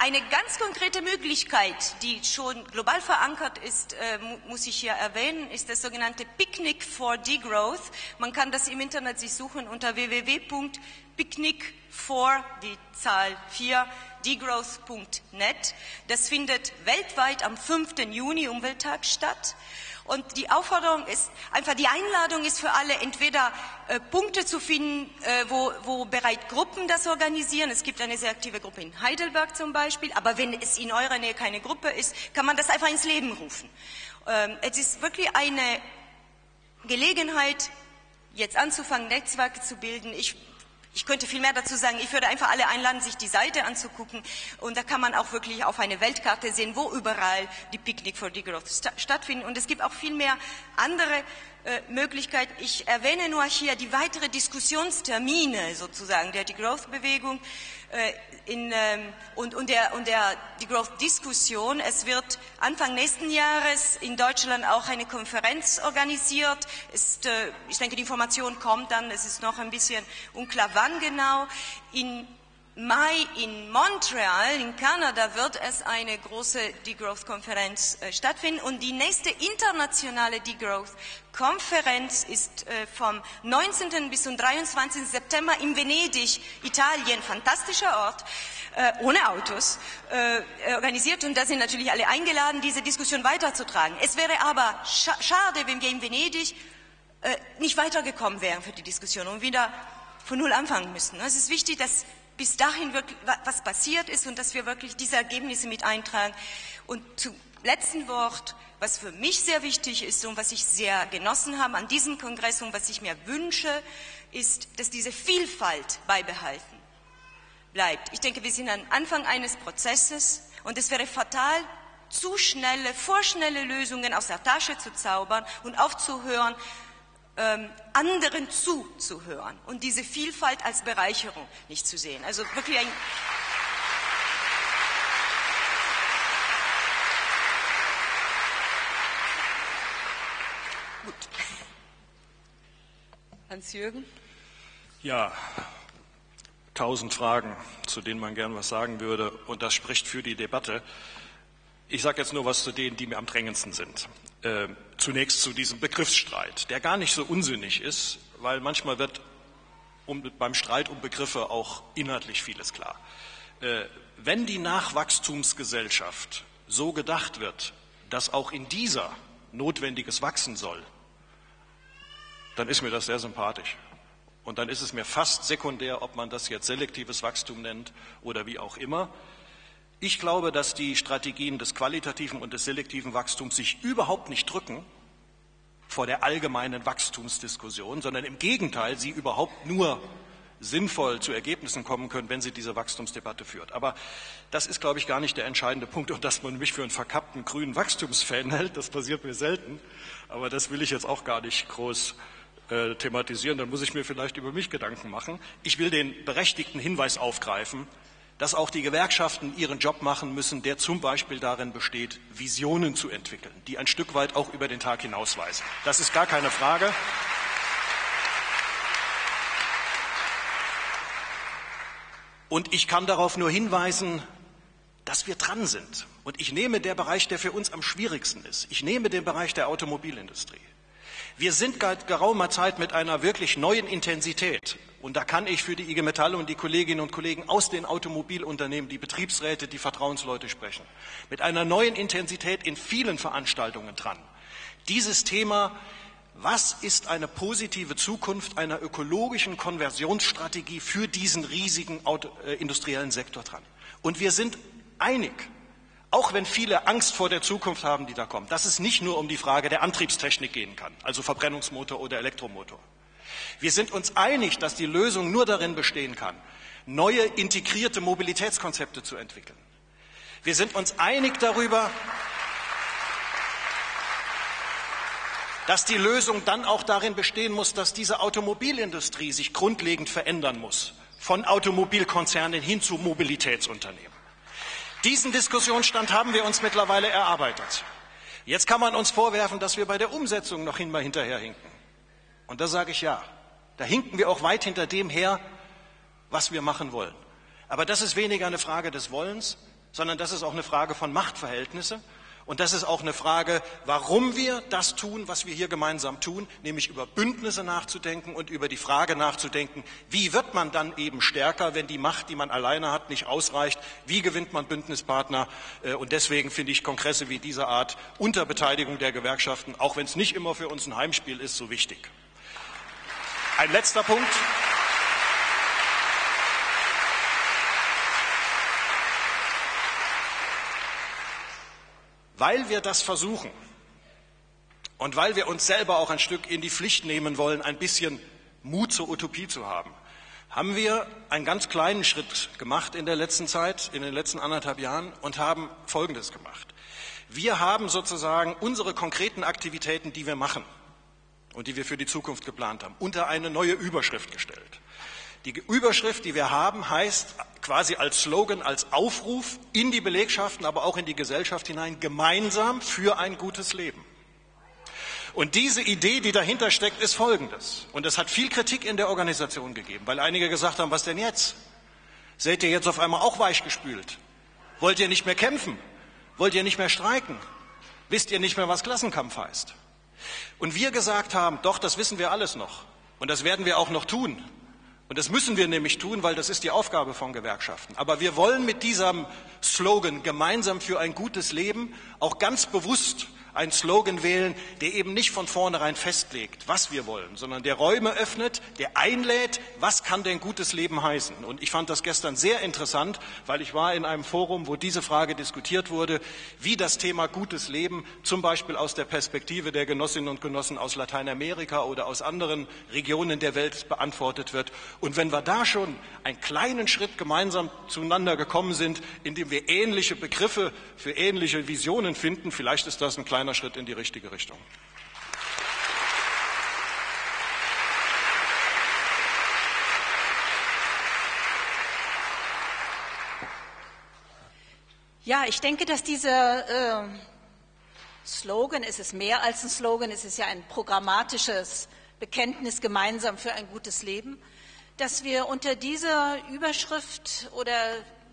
Eine ganz konkrete Möglichkeit, die schon global verankert ist, äh, muss ich hier erwähnen, ist das sogenannte Picnic for Degrowth. Man kann das im Internet sich suchen unter www.picnic for die Zahl 4 degrowth.net. Das findet weltweit am 5. Juni Umwelttag statt. Und die Aufforderung ist, einfach die Einladung ist für alle, entweder äh, Punkte zu finden, äh, wo, wo bereit Gruppen das organisieren. Es gibt eine sehr aktive Gruppe in Heidelberg zum Beispiel, aber wenn es in eurer Nähe keine Gruppe ist, kann man das einfach ins Leben rufen. Ähm, es ist wirklich eine Gelegenheit, jetzt anzufangen, Netzwerke zu bilden. Ich ich könnte viel mehr dazu sagen. Ich würde einfach alle einladen, sich die Seite anzugucken. Und da kann man auch wirklich auf eine Weltkarte sehen, wo überall die Picnic for Degrowth stattfinden. Und es gibt auch viel mehr andere äh, Möglichkeiten. Ich erwähne nur hier die weitere Diskussionstermine sozusagen der Degrowth-Bewegung äh, ähm, und, und, der, und der Degrowth-Diskussion. Es wird Anfang nächsten Jahres in Deutschland auch eine Konferenz organisiert. Ist, äh, ich denke, die Information kommt dann. Es ist noch ein bisschen unklar, wann genau. In Mai in Montreal in Kanada wird es eine große Degrowth-Konferenz äh, stattfinden und die nächste internationale Degrowth-Konferenz ist äh, vom 19. bis zum 23. September in Venedig, Italien, fantastischer Ort, äh, ohne Autos, organisiert und da sind natürlich alle eingeladen, diese Diskussion weiterzutragen. Es wäre aber scha schade, wenn wir in Venedig nicht weitergekommen wären für die Diskussion und wieder von Null anfangen müssen. Es ist wichtig, dass bis dahin wirklich, was passiert ist und dass wir wirklich diese Ergebnisse mit eintragen. Und zum letzten Wort, was für mich sehr wichtig ist und was ich sehr genossen habe an diesem Kongress und was ich mir wünsche, ist, dass diese Vielfalt beibehalten bleibt. Ich denke, wir sind am Anfang eines Prozesses und es wäre fatal, zu schnelle, vorschnelle Lösungen aus der Tasche zu zaubern und aufzuhören, ähm, anderen zuzuhören und diese Vielfalt als Bereicherung nicht zu sehen. Also wirklich ein Gut. Hans-Jürgen? Ja, tausend Fragen, zu denen man gern was sagen würde, und das spricht für die Debatte. Ich sage jetzt nur was zu denen, die mir am drängendsten sind. Äh, zunächst zu diesem Begriffsstreit, der gar nicht so unsinnig ist, weil manchmal wird um, beim Streit um Begriffe auch inhaltlich vieles klar. Äh, wenn die Nachwachstumsgesellschaft so gedacht wird, dass auch in dieser notwendiges wachsen soll, dann ist mir das sehr sympathisch. Und dann ist es mir fast sekundär, ob man das jetzt selektives Wachstum nennt oder wie auch immer. Ich glaube, dass die Strategien des qualitativen und des selektiven Wachstums sich überhaupt nicht drücken vor der allgemeinen Wachstumsdiskussion, sondern im Gegenteil, sie überhaupt nur sinnvoll zu Ergebnissen kommen können, wenn sie diese Wachstumsdebatte führt. Aber das ist, glaube ich, gar nicht der entscheidende Punkt. Und dass man mich für einen verkappten grünen Wachstumsfan hält, das passiert mir selten. Aber das will ich jetzt auch gar nicht groß äh, thematisieren. Dann muss ich mir vielleicht über mich Gedanken machen. Ich will den berechtigten Hinweis aufgreifen, dass auch die Gewerkschaften ihren Job machen müssen, der zum Beispiel darin besteht, Visionen zu entwickeln, die ein Stück weit auch über den Tag hinausweisen. Das ist gar keine Frage. Und ich kann darauf nur hinweisen, dass wir dran sind. Und ich nehme den Bereich, der für uns am schwierigsten ist. Ich nehme den Bereich der Automobilindustrie. Wir sind seit geraumer Zeit mit einer wirklich neuen Intensität und da kann ich für die IG Metall und die Kolleginnen und Kollegen aus den Automobilunternehmen, die Betriebsräte, die Vertrauensleute sprechen, mit einer neuen Intensität in vielen Veranstaltungen dran. Dieses Thema, was ist eine positive Zukunft einer ökologischen Konversionsstrategie für diesen riesigen Auto, äh, industriellen Sektor dran? Und wir sind einig, auch wenn viele Angst vor der Zukunft haben, die da kommt, dass es nicht nur um die Frage der Antriebstechnik gehen kann, also Verbrennungsmotor oder Elektromotor. Wir sind uns einig, dass die Lösung nur darin bestehen kann, neue integrierte Mobilitätskonzepte zu entwickeln. Wir sind uns einig darüber, dass die Lösung dann auch darin bestehen muss, dass diese Automobilindustrie sich grundlegend verändern muss, von Automobilkonzernen hin zu Mobilitätsunternehmen. Diesen Diskussionsstand haben wir uns mittlerweile erarbeitet. Jetzt kann man uns vorwerfen, dass wir bei der Umsetzung noch einmal hinterherhinken. Und da sage ich ja. Da hinken wir auch weit hinter dem her, was wir machen wollen. Aber das ist weniger eine Frage des Wollens, sondern das ist auch eine Frage von Machtverhältnisse. Und das ist auch eine Frage, warum wir das tun, was wir hier gemeinsam tun, nämlich über Bündnisse nachzudenken und über die Frage nachzudenken, wie wird man dann eben stärker, wenn die Macht, die man alleine hat, nicht ausreicht, wie gewinnt man Bündnispartner. Äh, und deswegen finde ich Kongresse wie diese Art unter Beteiligung der Gewerkschaften, auch wenn es nicht immer für uns ein Heimspiel ist, so wichtig. Ein letzter Punkt. Weil wir das versuchen und weil wir uns selber auch ein Stück in die Pflicht nehmen wollen, ein bisschen Mut zur Utopie zu haben, haben wir einen ganz kleinen Schritt gemacht in der letzten Zeit, in den letzten anderthalb Jahren und haben Folgendes gemacht. Wir haben sozusagen unsere konkreten Aktivitäten, die wir machen, und die wir für die Zukunft geplant haben, unter eine neue Überschrift gestellt. Die Überschrift, die wir haben, heißt quasi als Slogan, als Aufruf in die Belegschaften, aber auch in die Gesellschaft hinein, gemeinsam für ein gutes Leben. Und diese Idee, die dahinter steckt, ist folgendes. Und es hat viel Kritik in der Organisation gegeben, weil einige gesagt haben, was denn jetzt? Seid ihr jetzt auf einmal auch weichgespült? Wollt ihr nicht mehr kämpfen? Wollt ihr nicht mehr streiken? Wisst ihr nicht mehr, was Klassenkampf heißt? Und wir gesagt haben, doch, das wissen wir alles noch. Und das werden wir auch noch tun. Und das müssen wir nämlich tun, weil das ist die Aufgabe von Gewerkschaften. Aber wir wollen mit diesem Slogan gemeinsam für ein gutes Leben auch ganz bewusst einen Slogan wählen, der eben nicht von vornherein festlegt, was wir wollen, sondern der Räume öffnet, der einlädt, was kann denn gutes Leben heißen. Und ich fand das gestern sehr interessant, weil ich war in einem Forum, wo diese Frage diskutiert wurde, wie das Thema gutes Leben zum Beispiel aus der Perspektive der Genossinnen und Genossen aus Lateinamerika oder aus anderen Regionen der Welt beantwortet wird. Und wenn wir da schon einen kleinen Schritt gemeinsam zueinander gekommen sind, indem wir ähnliche Begriffe für ähnliche Visionen finden, vielleicht ist das ein kleiner kleiner Schritt in die richtige Richtung. Ja, ich denke, dass dieser äh, Slogan, es ist mehr als ein Slogan, es ist ja ein programmatisches Bekenntnis gemeinsam für ein gutes Leben, dass wir unter dieser Überschrift oder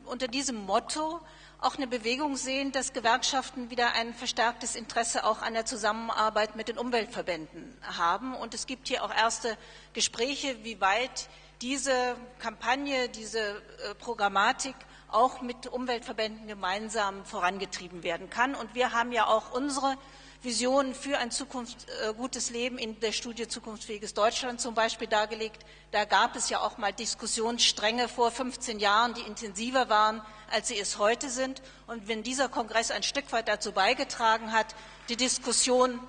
unter diesem Motto auch eine Bewegung sehen, dass Gewerkschaften wieder ein verstärktes Interesse auch an der Zusammenarbeit mit den Umweltverbänden haben. Und es gibt hier auch erste Gespräche, wie weit diese Kampagne, diese äh, Programmatik auch mit Umweltverbänden gemeinsam vorangetrieben werden kann. Und wir haben ja auch unsere Visionen für ein Zukunft, äh, gutes Leben in der Studie Zukunftsfähiges Deutschland zum Beispiel dargelegt. Da gab es ja auch mal Diskussionsstränge vor 15 Jahren, die intensiver waren, als sie es heute sind. Und wenn dieser Kongress ein Stück weit dazu beigetragen hat, die Diskussion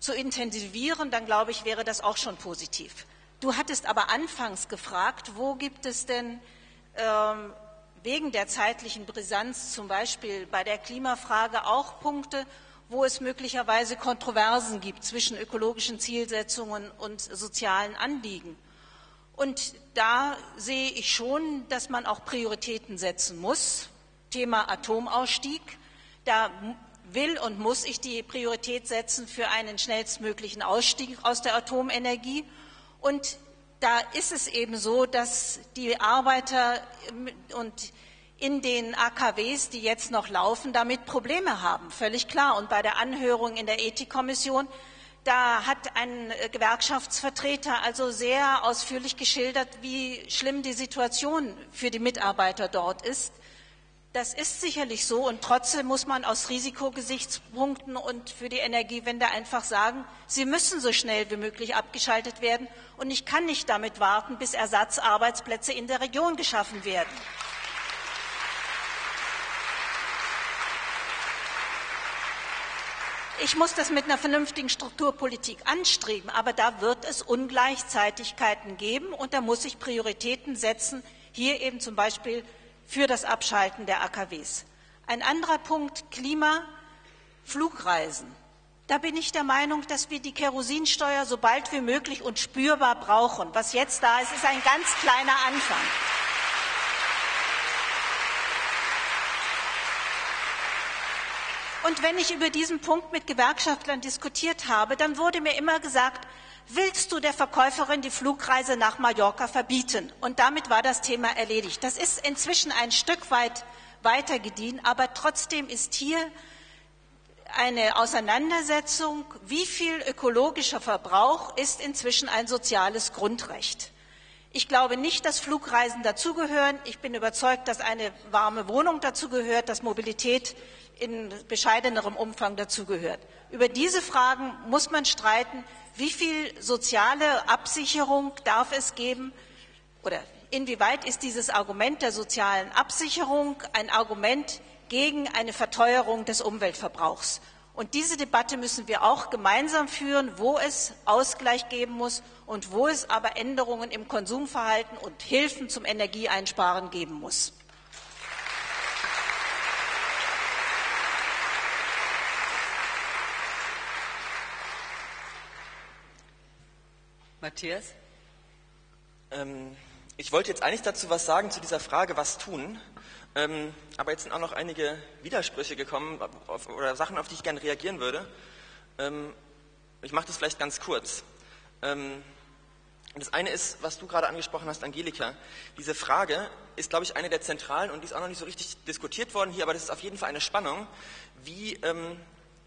zu intensivieren, dann glaube ich, wäre das auch schon positiv. Du hattest aber anfangs gefragt, wo gibt es denn ähm, wegen der zeitlichen Brisanz zum Beispiel bei der Klimafrage auch Punkte, wo es möglicherweise Kontroversen gibt zwischen ökologischen Zielsetzungen und sozialen Anliegen. Und da sehe ich schon, dass man auch Prioritäten setzen muss. Thema Atomausstieg. Da will und muss ich die Priorität setzen für einen schnellstmöglichen Ausstieg aus der Atomenergie. Und da ist es eben so, dass die Arbeiter und in den AKWs, die jetzt noch laufen, damit Probleme haben, völlig klar. Und bei der Anhörung in der Ethikkommission, da hat ein äh, Gewerkschaftsvertreter also sehr ausführlich geschildert, wie schlimm die Situation für die Mitarbeiter dort ist. Das ist sicherlich so und trotzdem muss man aus Risikogesichtspunkten und für die Energiewende einfach sagen, sie müssen so schnell wie möglich abgeschaltet werden und ich kann nicht damit warten, bis Ersatzarbeitsplätze in der Region geschaffen werden. Ich muss das mit einer vernünftigen Strukturpolitik anstreben, aber da wird es Ungleichzeitigkeiten geben und da muss ich Prioritäten setzen, hier eben zum Beispiel für das Abschalten der AKWs. Ein anderer Punkt, Klima, Flugreisen. Da bin ich der Meinung, dass wir die Kerosinsteuer so bald wie möglich und spürbar brauchen. Was jetzt da ist, ist ein ganz kleiner Anfang. Und wenn ich über diesen Punkt mit Gewerkschaftlern diskutiert habe, dann wurde mir immer gesagt, willst du der Verkäuferin die Flugreise nach Mallorca verbieten? Und damit war das Thema erledigt. Das ist inzwischen ein Stück weit weitergedient, aber trotzdem ist hier eine Auseinandersetzung, wie viel ökologischer Verbrauch ist inzwischen ein soziales Grundrecht. Ich glaube nicht, dass Flugreisen dazugehören. Ich bin überzeugt, dass eine warme Wohnung dazugehört, dass Mobilität in bescheidenerem Umfang dazugehört. Über diese Fragen muss man streiten. Wie viel soziale Absicherung darf es geben oder inwieweit ist dieses Argument der sozialen Absicherung ein Argument gegen eine Verteuerung des Umweltverbrauchs? Und diese Debatte müssen wir auch gemeinsam führen, wo es Ausgleich geben muss und wo es aber Änderungen im Konsumverhalten und Hilfen zum Energieeinsparen geben muss. Matthias? Ähm, ich wollte jetzt eigentlich dazu was sagen zu dieser Frage, was tun. Ähm, aber jetzt sind auch noch einige Widersprüche gekommen auf, oder Sachen, auf die ich gerne reagieren würde. Ähm, ich mache das vielleicht ganz kurz. Ähm, das eine ist, was du gerade angesprochen hast, Angelika. Diese Frage ist, glaube ich, eine der zentralen und die ist auch noch nicht so richtig diskutiert worden hier, aber das ist auf jeden Fall eine Spannung, wie ähm,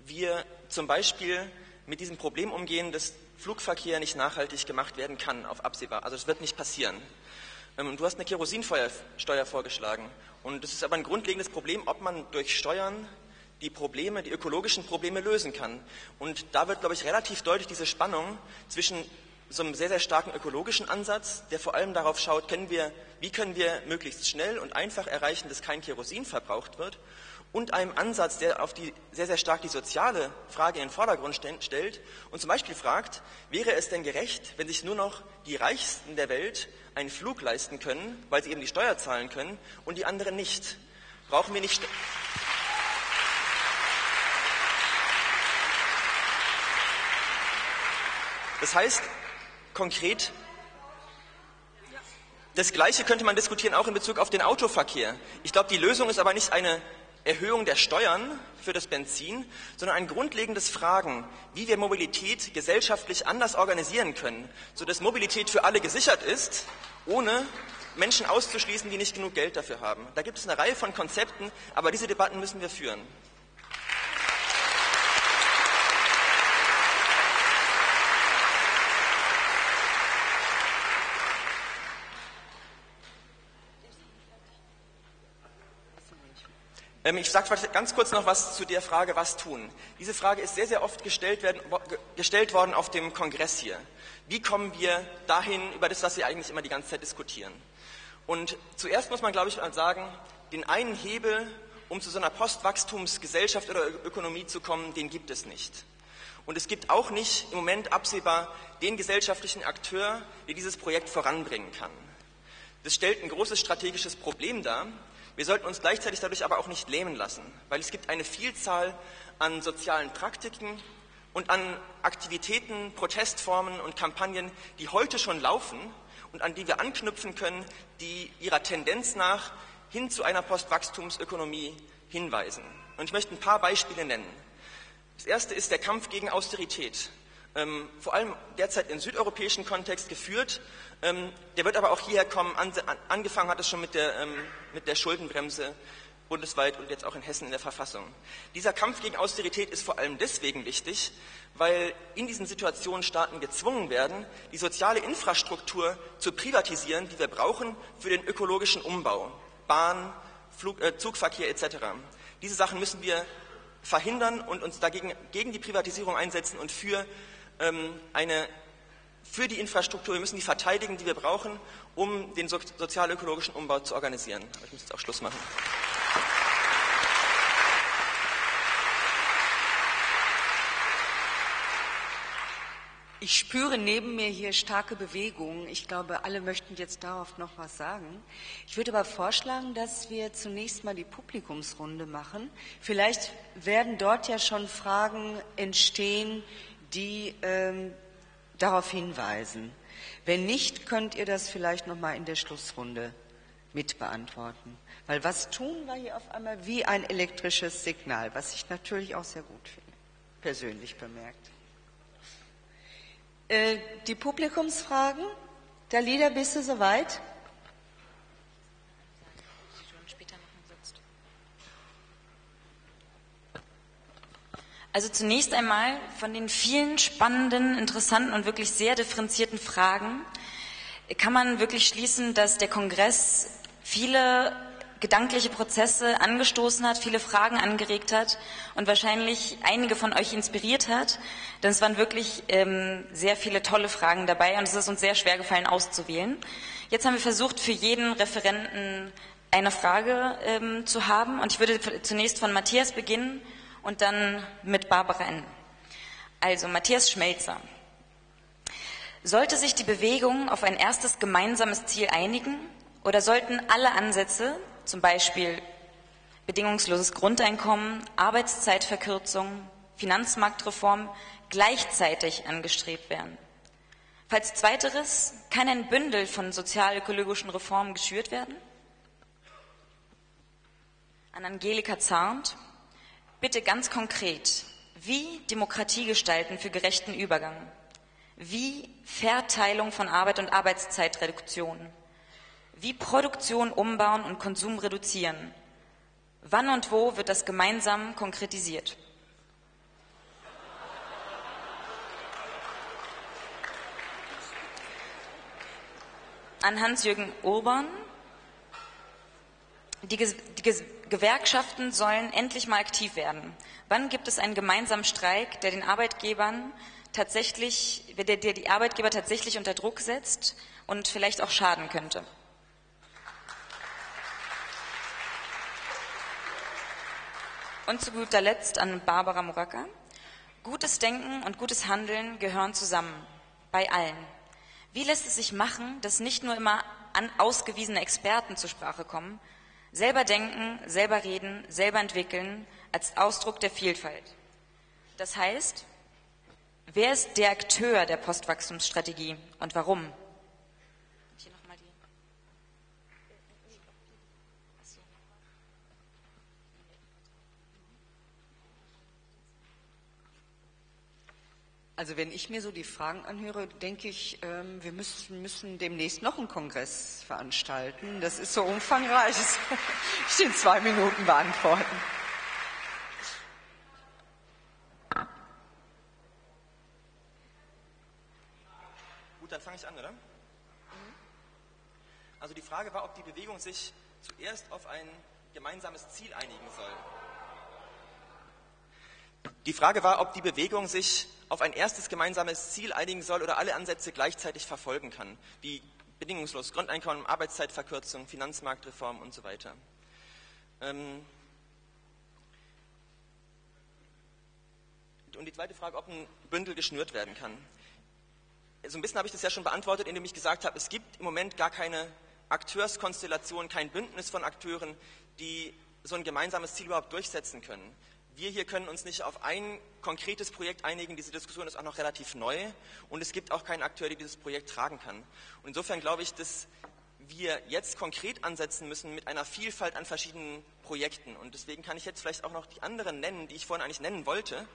wir zum Beispiel mit diesem Problem umgehen, dass Flugverkehr nicht nachhaltig gemacht werden kann auf absehbar. Also es wird nicht passieren. Ähm, du hast eine Kerosinsteuer vorgeschlagen. Und das ist aber ein grundlegendes Problem, ob man durch Steuern die Probleme, die ökologischen Probleme lösen kann. Und da wird, glaube ich, relativ deutlich diese Spannung zwischen so einem sehr, sehr starken ökologischen Ansatz, der vor allem darauf schaut, können wir, wie können wir möglichst schnell und einfach erreichen, dass kein Kerosin verbraucht wird, und einem Ansatz, der auf die, sehr, sehr stark die soziale Frage in den Vordergrund stellt und zum Beispiel fragt, wäre es denn gerecht, wenn sich nur noch die Reichsten der Welt einen Flug leisten können, weil sie eben die Steuer zahlen können und die anderen nicht? Brauchen wir nicht. Das heißt, konkret, das Gleiche könnte man diskutieren auch in Bezug auf den Autoverkehr. Ich glaube, die Lösung ist aber nicht eine Erhöhung der Steuern für das Benzin, sondern ein grundlegendes Fragen, wie wir Mobilität gesellschaftlich anders organisieren können, sodass Mobilität für alle gesichert ist, ohne Menschen auszuschließen, die nicht genug Geld dafür haben. Da gibt es eine Reihe von Konzepten, aber diese Debatten müssen wir führen. Ich sage ganz kurz noch was zu der Frage, was tun. Diese Frage ist sehr, sehr oft gestellt, werden, gestellt worden auf dem Kongress hier. Wie kommen wir dahin, über das, was wir eigentlich immer die ganze Zeit diskutieren? Und zuerst muss man, glaube ich, mal sagen, den einen Hebel, um zu so einer Postwachstumsgesellschaft oder Ökonomie zu kommen, den gibt es nicht. Und es gibt auch nicht im Moment absehbar den gesellschaftlichen Akteur, der dieses Projekt voranbringen kann. Das stellt ein großes strategisches Problem dar, wir sollten uns gleichzeitig dadurch aber auch nicht lähmen lassen, weil es gibt eine Vielzahl an sozialen Praktiken und an Aktivitäten, Protestformen und Kampagnen, die heute schon laufen und an die wir anknüpfen können, die ihrer Tendenz nach hin zu einer Postwachstumsökonomie hinweisen. Und ich möchte ein paar Beispiele nennen. Das erste ist der Kampf gegen Austerität. Ähm, vor allem derzeit im südeuropäischen Kontext geführt ähm, der wird aber auch hierher kommen. An, angefangen hat es schon mit der, ähm, mit der Schuldenbremse bundesweit und jetzt auch in Hessen in der Verfassung. Dieser Kampf gegen Austerität ist vor allem deswegen wichtig, weil in diesen Situationen Staaten gezwungen werden, die soziale Infrastruktur zu privatisieren, die wir brauchen für den ökologischen Umbau. Bahn, Flug, äh, Zugverkehr etc. Diese Sachen müssen wir verhindern und uns dagegen gegen die Privatisierung einsetzen und für eine für die Infrastruktur, wir müssen die verteidigen, die wir brauchen, um den sozial-ökologischen Umbau zu organisieren. Aber ich muss jetzt auch Schluss machen. Ich spüre neben mir hier starke Bewegungen. Ich glaube, alle möchten jetzt darauf noch was sagen. Ich würde aber vorschlagen, dass wir zunächst mal die Publikumsrunde machen. Vielleicht werden dort ja schon Fragen entstehen, die ähm, darauf hinweisen. Wenn nicht, könnt ihr das vielleicht noch mal in der Schlussrunde mit beantworten. Weil was tun war hier auf einmal wie ein elektrisches Signal, was ich natürlich auch sehr gut finde, persönlich bemerkt. Äh, die Publikumsfragen, Dalida, bist du soweit? Also zunächst einmal von den vielen spannenden, interessanten und wirklich sehr differenzierten Fragen kann man wirklich schließen, dass der Kongress viele gedankliche Prozesse angestoßen hat, viele Fragen angeregt hat und wahrscheinlich einige von euch inspiriert hat. Denn es waren wirklich ähm, sehr viele tolle Fragen dabei und es ist uns sehr schwer gefallen auszuwählen. Jetzt haben wir versucht, für jeden Referenten eine Frage ähm, zu haben und ich würde zunächst von Matthias beginnen und dann mit Barbara enden. Also Matthias Schmelzer. Sollte sich die Bewegung auf ein erstes gemeinsames Ziel einigen oder sollten alle Ansätze, zum Beispiel bedingungsloses Grundeinkommen, Arbeitszeitverkürzung, Finanzmarktreform, gleichzeitig angestrebt werden? Falls zweiteres, kann ein Bündel von sozial-ökologischen Reformen geschürt werden? An Angelika Zarnt, bitte ganz konkret, wie Demokratie gestalten für gerechten Übergang? Wie Verteilung von Arbeit und Arbeitszeitreduktion? Wie Produktion umbauen und Konsum reduzieren? Wann und wo wird das gemeinsam konkretisiert? An Hans-Jürgen Urban. Die, die Gewerkschaften sollen endlich mal aktiv werden. Wann gibt es einen gemeinsamen Streik, der den Arbeitgebern tatsächlich, der, der die Arbeitgeber tatsächlich unter Druck setzt und vielleicht auch schaden könnte? Und zu guter Letzt an Barbara Muraka. Gutes Denken und gutes Handeln gehören zusammen, bei allen. Wie lässt es sich machen, dass nicht nur immer an ausgewiesene Experten zur Sprache kommen, selber denken, selber reden, selber entwickeln als Ausdruck der Vielfalt? Das heißt, wer ist der Akteur der Postwachstumsstrategie und warum? Also wenn ich mir so die Fragen anhöre, denke ich, ähm, wir müssen, müssen demnächst noch einen Kongress veranstalten. Das ist so umfangreich, das (laughs) ich in zwei Minuten beantworten. Gut, dann fange ich an, oder? Also die Frage war, ob die Bewegung sich zuerst auf ein gemeinsames Ziel einigen soll. Die Frage war, ob die Bewegung sich auf ein erstes gemeinsames Ziel einigen soll oder alle Ansätze gleichzeitig verfolgen kann, wie bedingungslos Grundeinkommen, Arbeitszeitverkürzung, Finanzmarktreform und so weiter. Ähm und die zweite Frage, ob ein Bündel geschnürt werden kann. So ein bisschen habe ich das ja schon beantwortet, indem ich gesagt habe, es gibt im Moment gar keine Akteurskonstellation, kein Bündnis von Akteuren, die so ein gemeinsames Ziel überhaupt durchsetzen können wir hier können uns nicht auf ein konkretes Projekt einigen. Diese Diskussion ist auch noch relativ neu und es gibt auch keinen Akteur, der dieses Projekt tragen kann. Und insofern glaube ich, dass wir jetzt konkret ansetzen müssen mit einer Vielfalt an verschiedenen Projekten. Und deswegen kann ich jetzt vielleicht auch noch die anderen nennen, die ich vorhin eigentlich nennen wollte,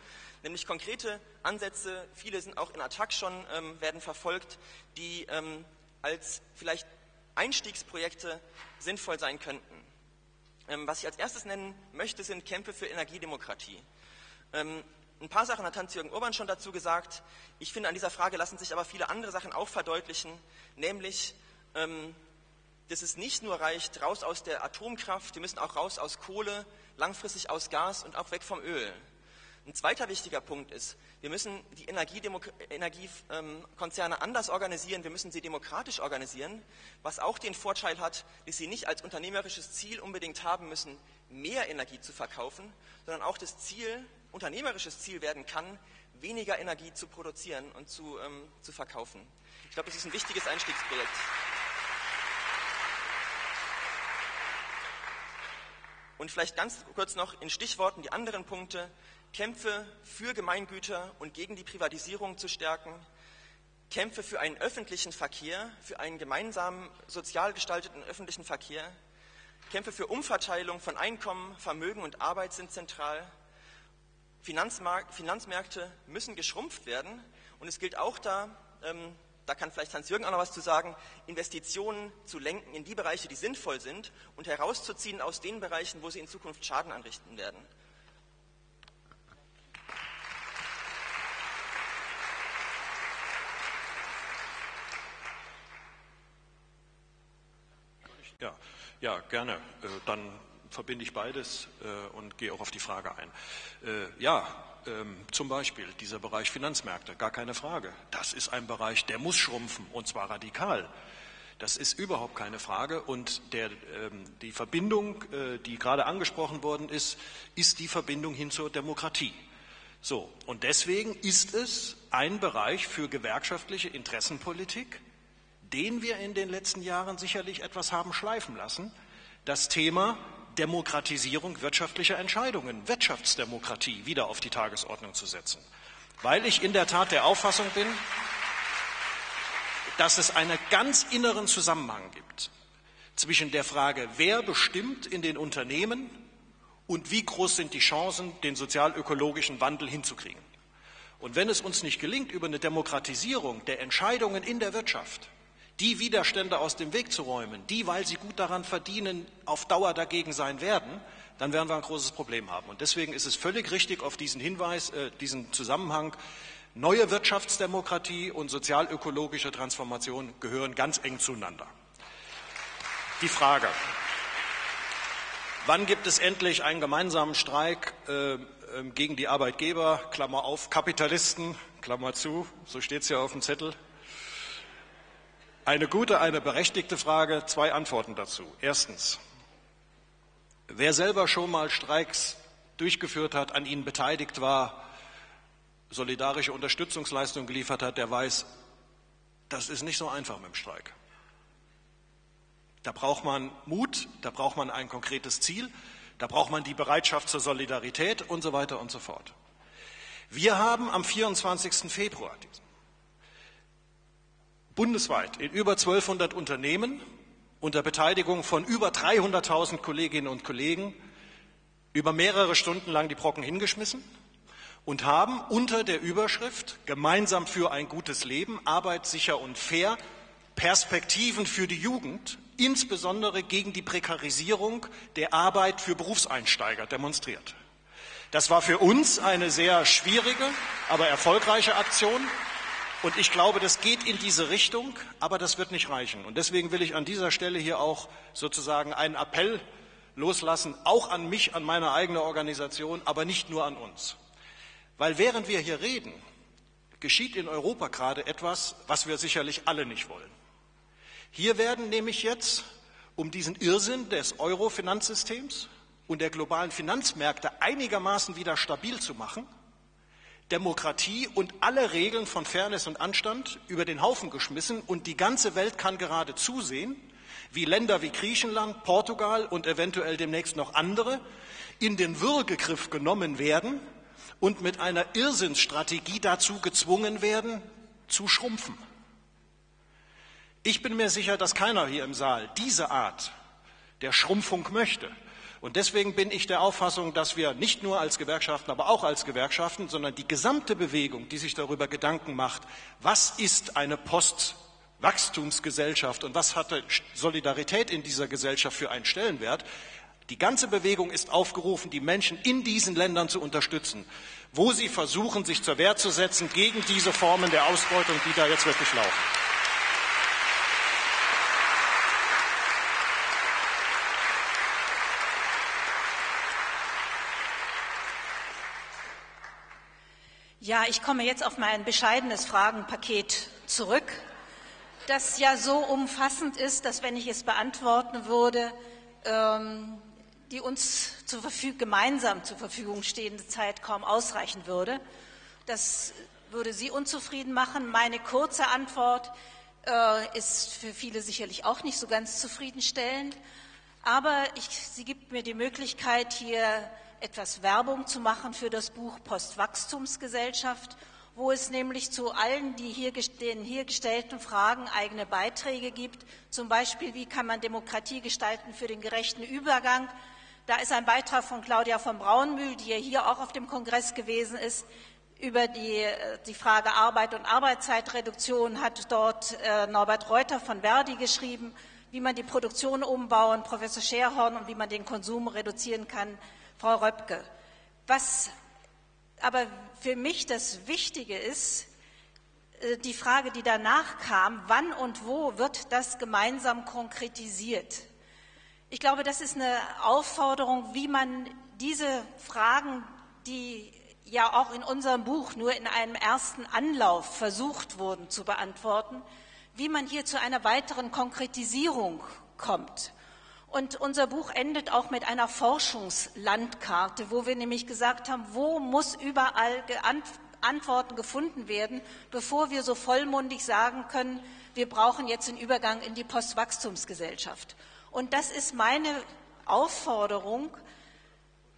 nämlich konkrete Ansätze, viele sind auch in Attac schon, ähm, werden verfolgt, die ähm, als vielleicht Einstiegsprojekte sinnvoll sein könnten. Ähm, was ich als erstes nennen möchte, sind Kämpfe für Energiedemokratie. Ähm, ein paar Sachen hat Hans-Jürgen Urban schon dazu gesagt. Ich finde, an dieser Frage lassen sich aber viele andere Sachen auch verdeutlichen, nämlich, ähm, dass es nicht nur reicht, raus aus der Atomkraft, wir müssen auch raus aus Kohle, langfristig aus Gas und auch weg vom Öl. Ein zweiter wichtiger Punkt ist, wir müssen die Energiekonzerne anders organisieren, wir müssen sie demokratisch organisieren, was auch den Vorteil hat, dass sie nicht als unternehmerisches Ziel unbedingt haben müssen, mehr Energie zu verkaufen, sondern auch das Ziel, unternehmerisches Ziel werden kann, weniger Energie zu produzieren und zu, ähm, zu verkaufen. Ich glaube, das ist ein wichtiges Einstiegsprojekt. Und vielleicht ganz kurz noch in Stichworten die anderen Punkte. Kämpfe für Gemeingüter und gegen die Privatisierung zu stärken, Kämpfe für einen öffentlichen Verkehr, für einen gemeinsamen sozial gestalteten öffentlichen Verkehr, Kämpfe für Umverteilung von Einkommen, Vermögen und Arbeit sind zentral. Finanzmärkte müssen geschrumpft werden und es gilt auch da, ähm, da kann vielleicht Hans-Jürgen auch noch was zu sagen, Investitionen zu lenken in die Bereiche, die sinnvoll sind und herauszuziehen aus den Bereichen, wo sie in Zukunft Schaden anrichten werden. Ja, ja gerne. Äh, dann verbinde ich beides äh, und gehe auch auf die Frage ein. Äh, ja, ähm, zum Beispiel dieser Bereich Finanzmärkte, gar keine Frage. Das ist ein Bereich, der muss schrumpfen und zwar radikal. Das ist überhaupt keine Frage. Und der, ähm, die Verbindung, die gerade angesprochen worden ist, ist die Verbindung hin zur Demokratie. So, und deswegen ist es ein Bereich für gewerkschaftliche Interessenpolitik, den wir in den letzten Jahren sicherlich etwas haben schleifen lassen, das Thema Demokratisierung wirtschaftlicher Entscheidungen, Wirtschaftsdemokratie wieder auf die Tagesordnung zu setzen. Weil ich in der Tat der Auffassung bin, dass es einen ganz inneren Zusammenhang gibt zwischen der Frage, wer bestimmt in den Unternehmen und wie groß sind die Chancen, den sozialökologischen Wandel hinzukriegen. Und wenn es uns nicht gelingt, über eine Demokratisierung der Entscheidungen in der Wirtschaft die Widerstände aus dem Weg zu räumen, die, weil sie gut daran verdienen, auf Dauer dagegen sein werden, dann werden wir ein großes Problem haben. Und deswegen ist es völlig richtig, auf diesen Hinweis, äh, diesen Zusammenhang, neue Wirtschaftsdemokratie und sozialökologische Transformation gehören ganz eng zueinander. Die Frage, wann gibt es endlich einen gemeinsamen Streik äh, äh, gegen die Arbeitgeber, Klammer auf, Kapitalisten, Klammer zu, so steht es ja auf dem Zettel. Eine gute, eine berechtigte Frage, zwei Antworten dazu. Erstens, Wer selber schon mal Streiks durchgeführt hat, an ihnen beteiligt war, solidarische Unterstützungsleistungen geliefert hat, der weiß, das ist nicht so einfach mit dem Streik. Da braucht man Mut, da braucht man ein konkretes Ziel, da braucht man die Bereitschaft zur Solidarität und so weiter und so fort. Wir haben am 24. Februar bundesweit in über 1200 Unternehmen unter Beteiligung von über 300.000 Kolleginnen und Kollegen über mehrere Stunden lang die Brocken hingeschmissen und haben unter der Überschrift Gemeinsam für ein gutes Leben, Arbeit sicher und fair Perspektiven für die Jugend, insbesondere gegen die Prekarisierung der Arbeit für Berufseinsteiger demonstriert. Das war für uns eine sehr schwierige, aber erfolgreiche Aktion. Und ich glaube, das geht in diese Richtung, aber das wird nicht reichen. Und deswegen will ich an dieser Stelle hier auch sozusagen einen Appell loslassen, auch an mich, an meine eigene Organisation, aber nicht nur an uns. Weil während wir hier reden, geschieht in Europa gerade etwas, was wir sicherlich alle nicht wollen. Hier werden nämlich jetzt, um diesen Irrsinn des Euro-Finanzsystems und der globalen Finanzmärkte einigermaßen wieder stabil zu machen, Demokratie und alle Regeln von Fairness und Anstand über den Haufen geschmissen und die ganze Welt kann gerade zusehen, wie Länder wie Griechenland, Portugal und eventuell demnächst noch andere in den Würgegriff genommen werden und mit einer Irrsinnsstrategie dazu gezwungen werden, zu schrumpfen. Ich bin mir sicher, dass keiner hier im Saal diese Art der Schrumpfung möchte. Und deswegen bin ich der Auffassung, dass wir nicht nur als Gewerkschaften, aber auch als Gewerkschaften, sondern die gesamte Bewegung, die sich darüber Gedanken macht, was ist eine Postwachstumsgesellschaft und was hatte Solidarität in dieser Gesellschaft für einen Stellenwert, die ganze Bewegung ist aufgerufen, die Menschen in diesen Ländern zu unterstützen, wo sie versuchen, sich zur Wehr zu setzen gegen diese Formen der Ausbeutung, die da jetzt wirklich laufen. Ja, ich komme jetzt auf mein bescheidenes Fragenpaket zurück, das ja so umfassend ist, dass wenn ich es beantworten würde, ähm, die uns zur gemeinsam zur Verfügung stehende Zeit kaum ausreichen würde. Das würde Sie unzufrieden machen. Meine kurze Antwort äh, ist für viele sicherlich auch nicht so ganz zufriedenstellend. Aber ich, sie gibt mir die Möglichkeit, hier etwas Werbung zu machen für das Buch Postwachstumsgesellschaft, wo es nämlich zu allen die hier, den hier gestellten Fragen eigene Beiträge gibt. Zum Beispiel, wie kann man Demokratie gestalten für den gerechten Übergang? Da ist ein Beitrag von Claudia von Braunmühl, die ja hier auch auf dem Kongress gewesen ist, über die, äh, die Frage Arbeit und Arbeitszeitreduktion hat dort äh, Norbert Reuter von Verdi geschrieben, wie man die Produktion umbauen, Professor Scherhorn und wie man den Konsum reduzieren kann, Frau Röpke. Was aber für mich das Wichtige ist, äh, die Frage, die danach kam, wann und wo wird das gemeinsam konkretisiert? Ich glaube, das ist eine Aufforderung, wie man diese Fragen, die ja auch in unserem Buch nur in einem ersten Anlauf versucht wurden zu beantworten, wie man hier zu einer weiteren Konkretisierung kommt. Und unser Buch endet auch mit einer Forschungslandkarte, wo wir nämlich gesagt haben, wo muss überall Antworten gefunden werden, bevor wir so vollmundig sagen können, wir brauchen jetzt den Übergang in die Postwachstumsgesellschaft. Und das ist meine Aufforderung,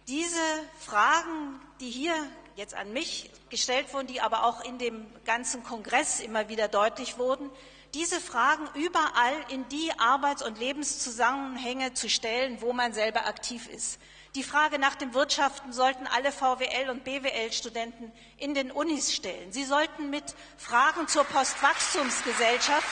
diese Fragen, die hier jetzt an mich gestellt wurden, die aber auch in dem ganzen Kongress immer wieder deutlich wurden, diese Fragen überall in die Arbeits- und Lebenszusammenhänge zu stellen, wo man selber aktiv ist. Die Frage nach dem Wirtschaften sollten alle VWL- und BWL-Studenten in den Unis stellen. Sie sollten mit Fragen zur Postwachstumsgesellschaft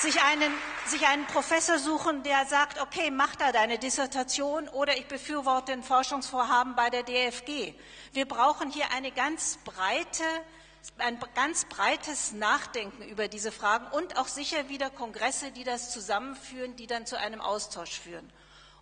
sich einen, sich einen Professor suchen, der sagt, okay, mach da deine Dissertation oder ich befürworte ein Forschungsvorhaben bei der DFG. Wir brauchen hier eine ganz breite, ein ganz breites Nachdenken über diese Fragen und auch sicher wieder Kongresse, die das zusammenführen, die dann zu einem Austausch führen.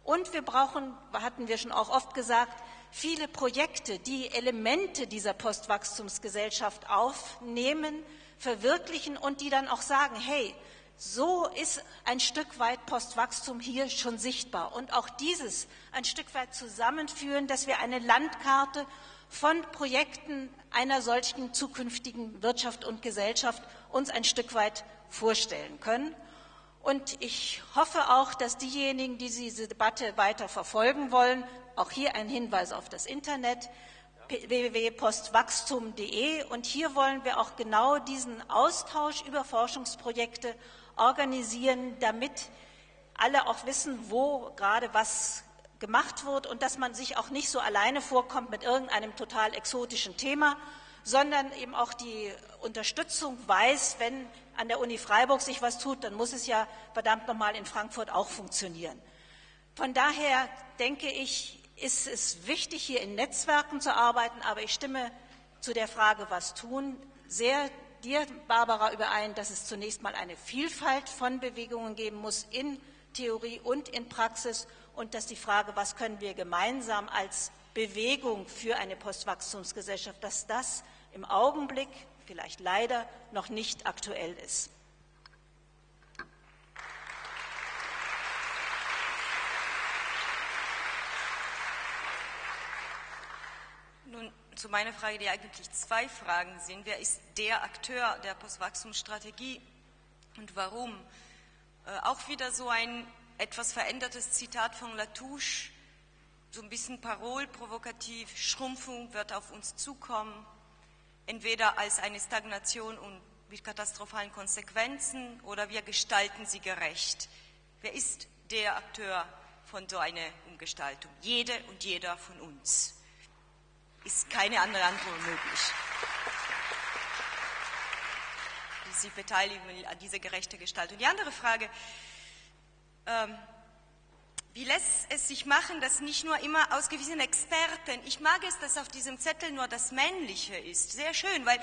Und wir brauchen, hatten wir schon auch oft gesagt, viele Projekte, die Elemente dieser Postwachstumsgesellschaft aufnehmen, verwirklichen und die dann auch sagen, hey, so ist ein Stück weit Postwachstum hier schon sichtbar. Und auch dieses ein Stück weit zusammenführen, dass wir eine Landkarte von Projekten einer solchen zukünftigen Wirtschaft und Gesellschaft uns ein Stück weit vorstellen können. Und ich hoffe auch, dass diejenigen, die diese Debatte weiter verfolgen wollen, auch hier ein Hinweis auf das Internet www.postwachstum.de und hier wollen wir auch genau diesen Austausch über Forschungsprojekte organisieren, damit alle auch wissen, wo gerade was gemacht wird und dass man sich auch nicht so alleine vorkommt mit irgendeinem total exotischen Thema, sondern eben auch die Unterstützung weiß, wenn an der Uni Freiburg sich was tut, dann muss es ja verdammt nochmal in Frankfurt auch funktionieren. Von daher denke ich, ist es wichtig, hier in Netzwerken zu arbeiten, aber ich stimme zu der Frage, was tun, sehr dir, Barbara, überein, dass es zunächst mal eine Vielfalt von Bewegungen geben muss in Theorie und in Praxis und dass die Frage, was können wir gemeinsam als Bewegung für eine Postwachstumsgesellschaft, dass das im Augenblick vielleicht leider noch nicht aktuell ist. Nun zu meiner Frage, die eigentlich zwei Fragen sind. Wer ist der Akteur der Postwachstumsstrategie und warum? Äh, auch wieder so ein etwas verändertes Zitat von Latouche, so ein bisschen parolprovokativ, Schrumpfung wird auf uns zukommen, entweder als eine Stagnation und mit katastrophalen Konsequenzen oder wir gestalten sie gerecht. Wer ist der Akteur von so einer Umgestaltung? Jede und jeder von uns ist keine andere Antwort möglich. Sie beteiligen an dieser gerechten Gestaltung. Die andere Frage, ähm, wie lässt es sich machen, dass nicht nur immer ausgewiesene Experten, ich mag es, dass auf diesem Zettel nur das Männliche ist, sehr schön, weil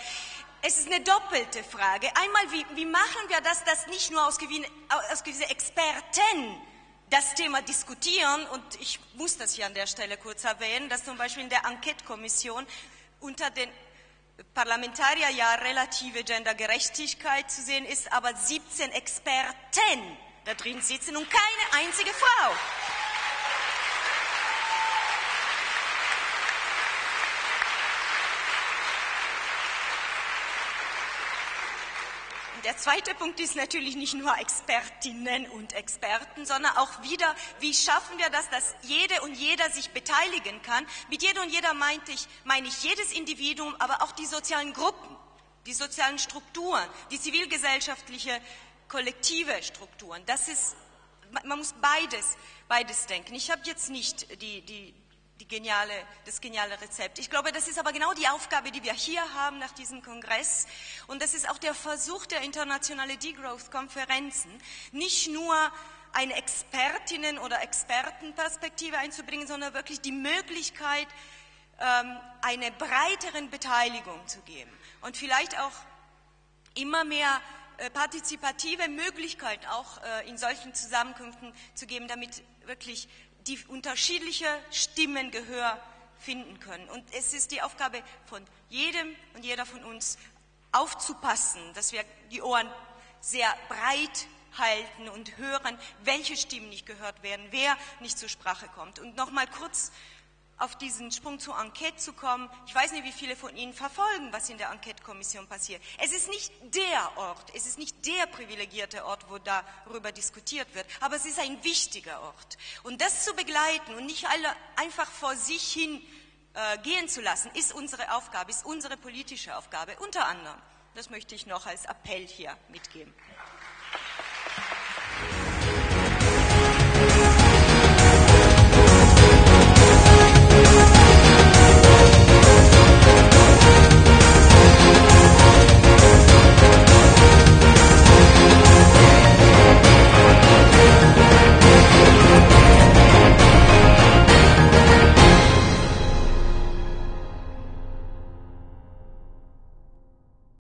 es ist eine doppelte Frage. Einmal, wie, wie machen wir das, dass nicht nur ausgewiesene, ausgewiesene Experten das Thema diskutieren und ich muss das hier an der Stelle kurz erwähnen, dass zum Beispiel in der Enquete-Kommission unter den Parlamentarier ja relative Gendergerechtigkeit zu sehen ist, aber 17 Experten da drin sitzen und keine einzige Frau. Der zweite Punkt ist natürlich nicht nur Expertinnen und Experten, sondern auch wieder, wie schaffen wir das, dass jede und jeder sich beteiligen kann. Mit jeder und jeder meinte ich, meine ich jedes Individuum, aber auch die sozialen Gruppen, die sozialen Strukturen, die zivilgesellschaftliche kollektive Strukturen. Das ist, man muss beides, beides denken. Ich habe jetzt nicht die, die geniale, das geniale Rezept. Ich glaube, das ist aber genau die Aufgabe, die wir hier haben nach diesem Kongress. Und das ist auch der Versuch der internationalen Degrowth-Konferenzen, nicht nur eine Expertinnen- oder Expertenperspektive einzubringen, sondern wirklich die Möglichkeit, ähm, eine breiteren Beteiligung zu geben. Und vielleicht auch immer mehr äh, partizipative Möglichkeiten auch äh, in solchen Zusammenkünften zu geben, damit wirklich die unterschiedliche Stimmen Gehör finden können. Und es ist die Aufgabe von jedem und jeder von uns aufzupassen, dass wir die Ohren sehr breit halten und hören, welche Stimmen nicht gehört werden, wer nicht zur Sprache kommt. Und nochmal kurz auf diesen Sprung zur Enquete zu kommen. Ich weiß nicht, wie viele von Ihnen verfolgen, was in der Enquete-Kommission passiert. Es ist nicht der Ort, es ist nicht der privilegierte Ort, wo darüber diskutiert wird, aber es ist ein wichtiger Ort. Und das zu begleiten und nicht alle einfach vor sich hin äh, gehen zu lassen, ist unsere Aufgabe, ist unsere politische Aufgabe, unter anderem. Das möchte ich noch als Appell hier mitgeben.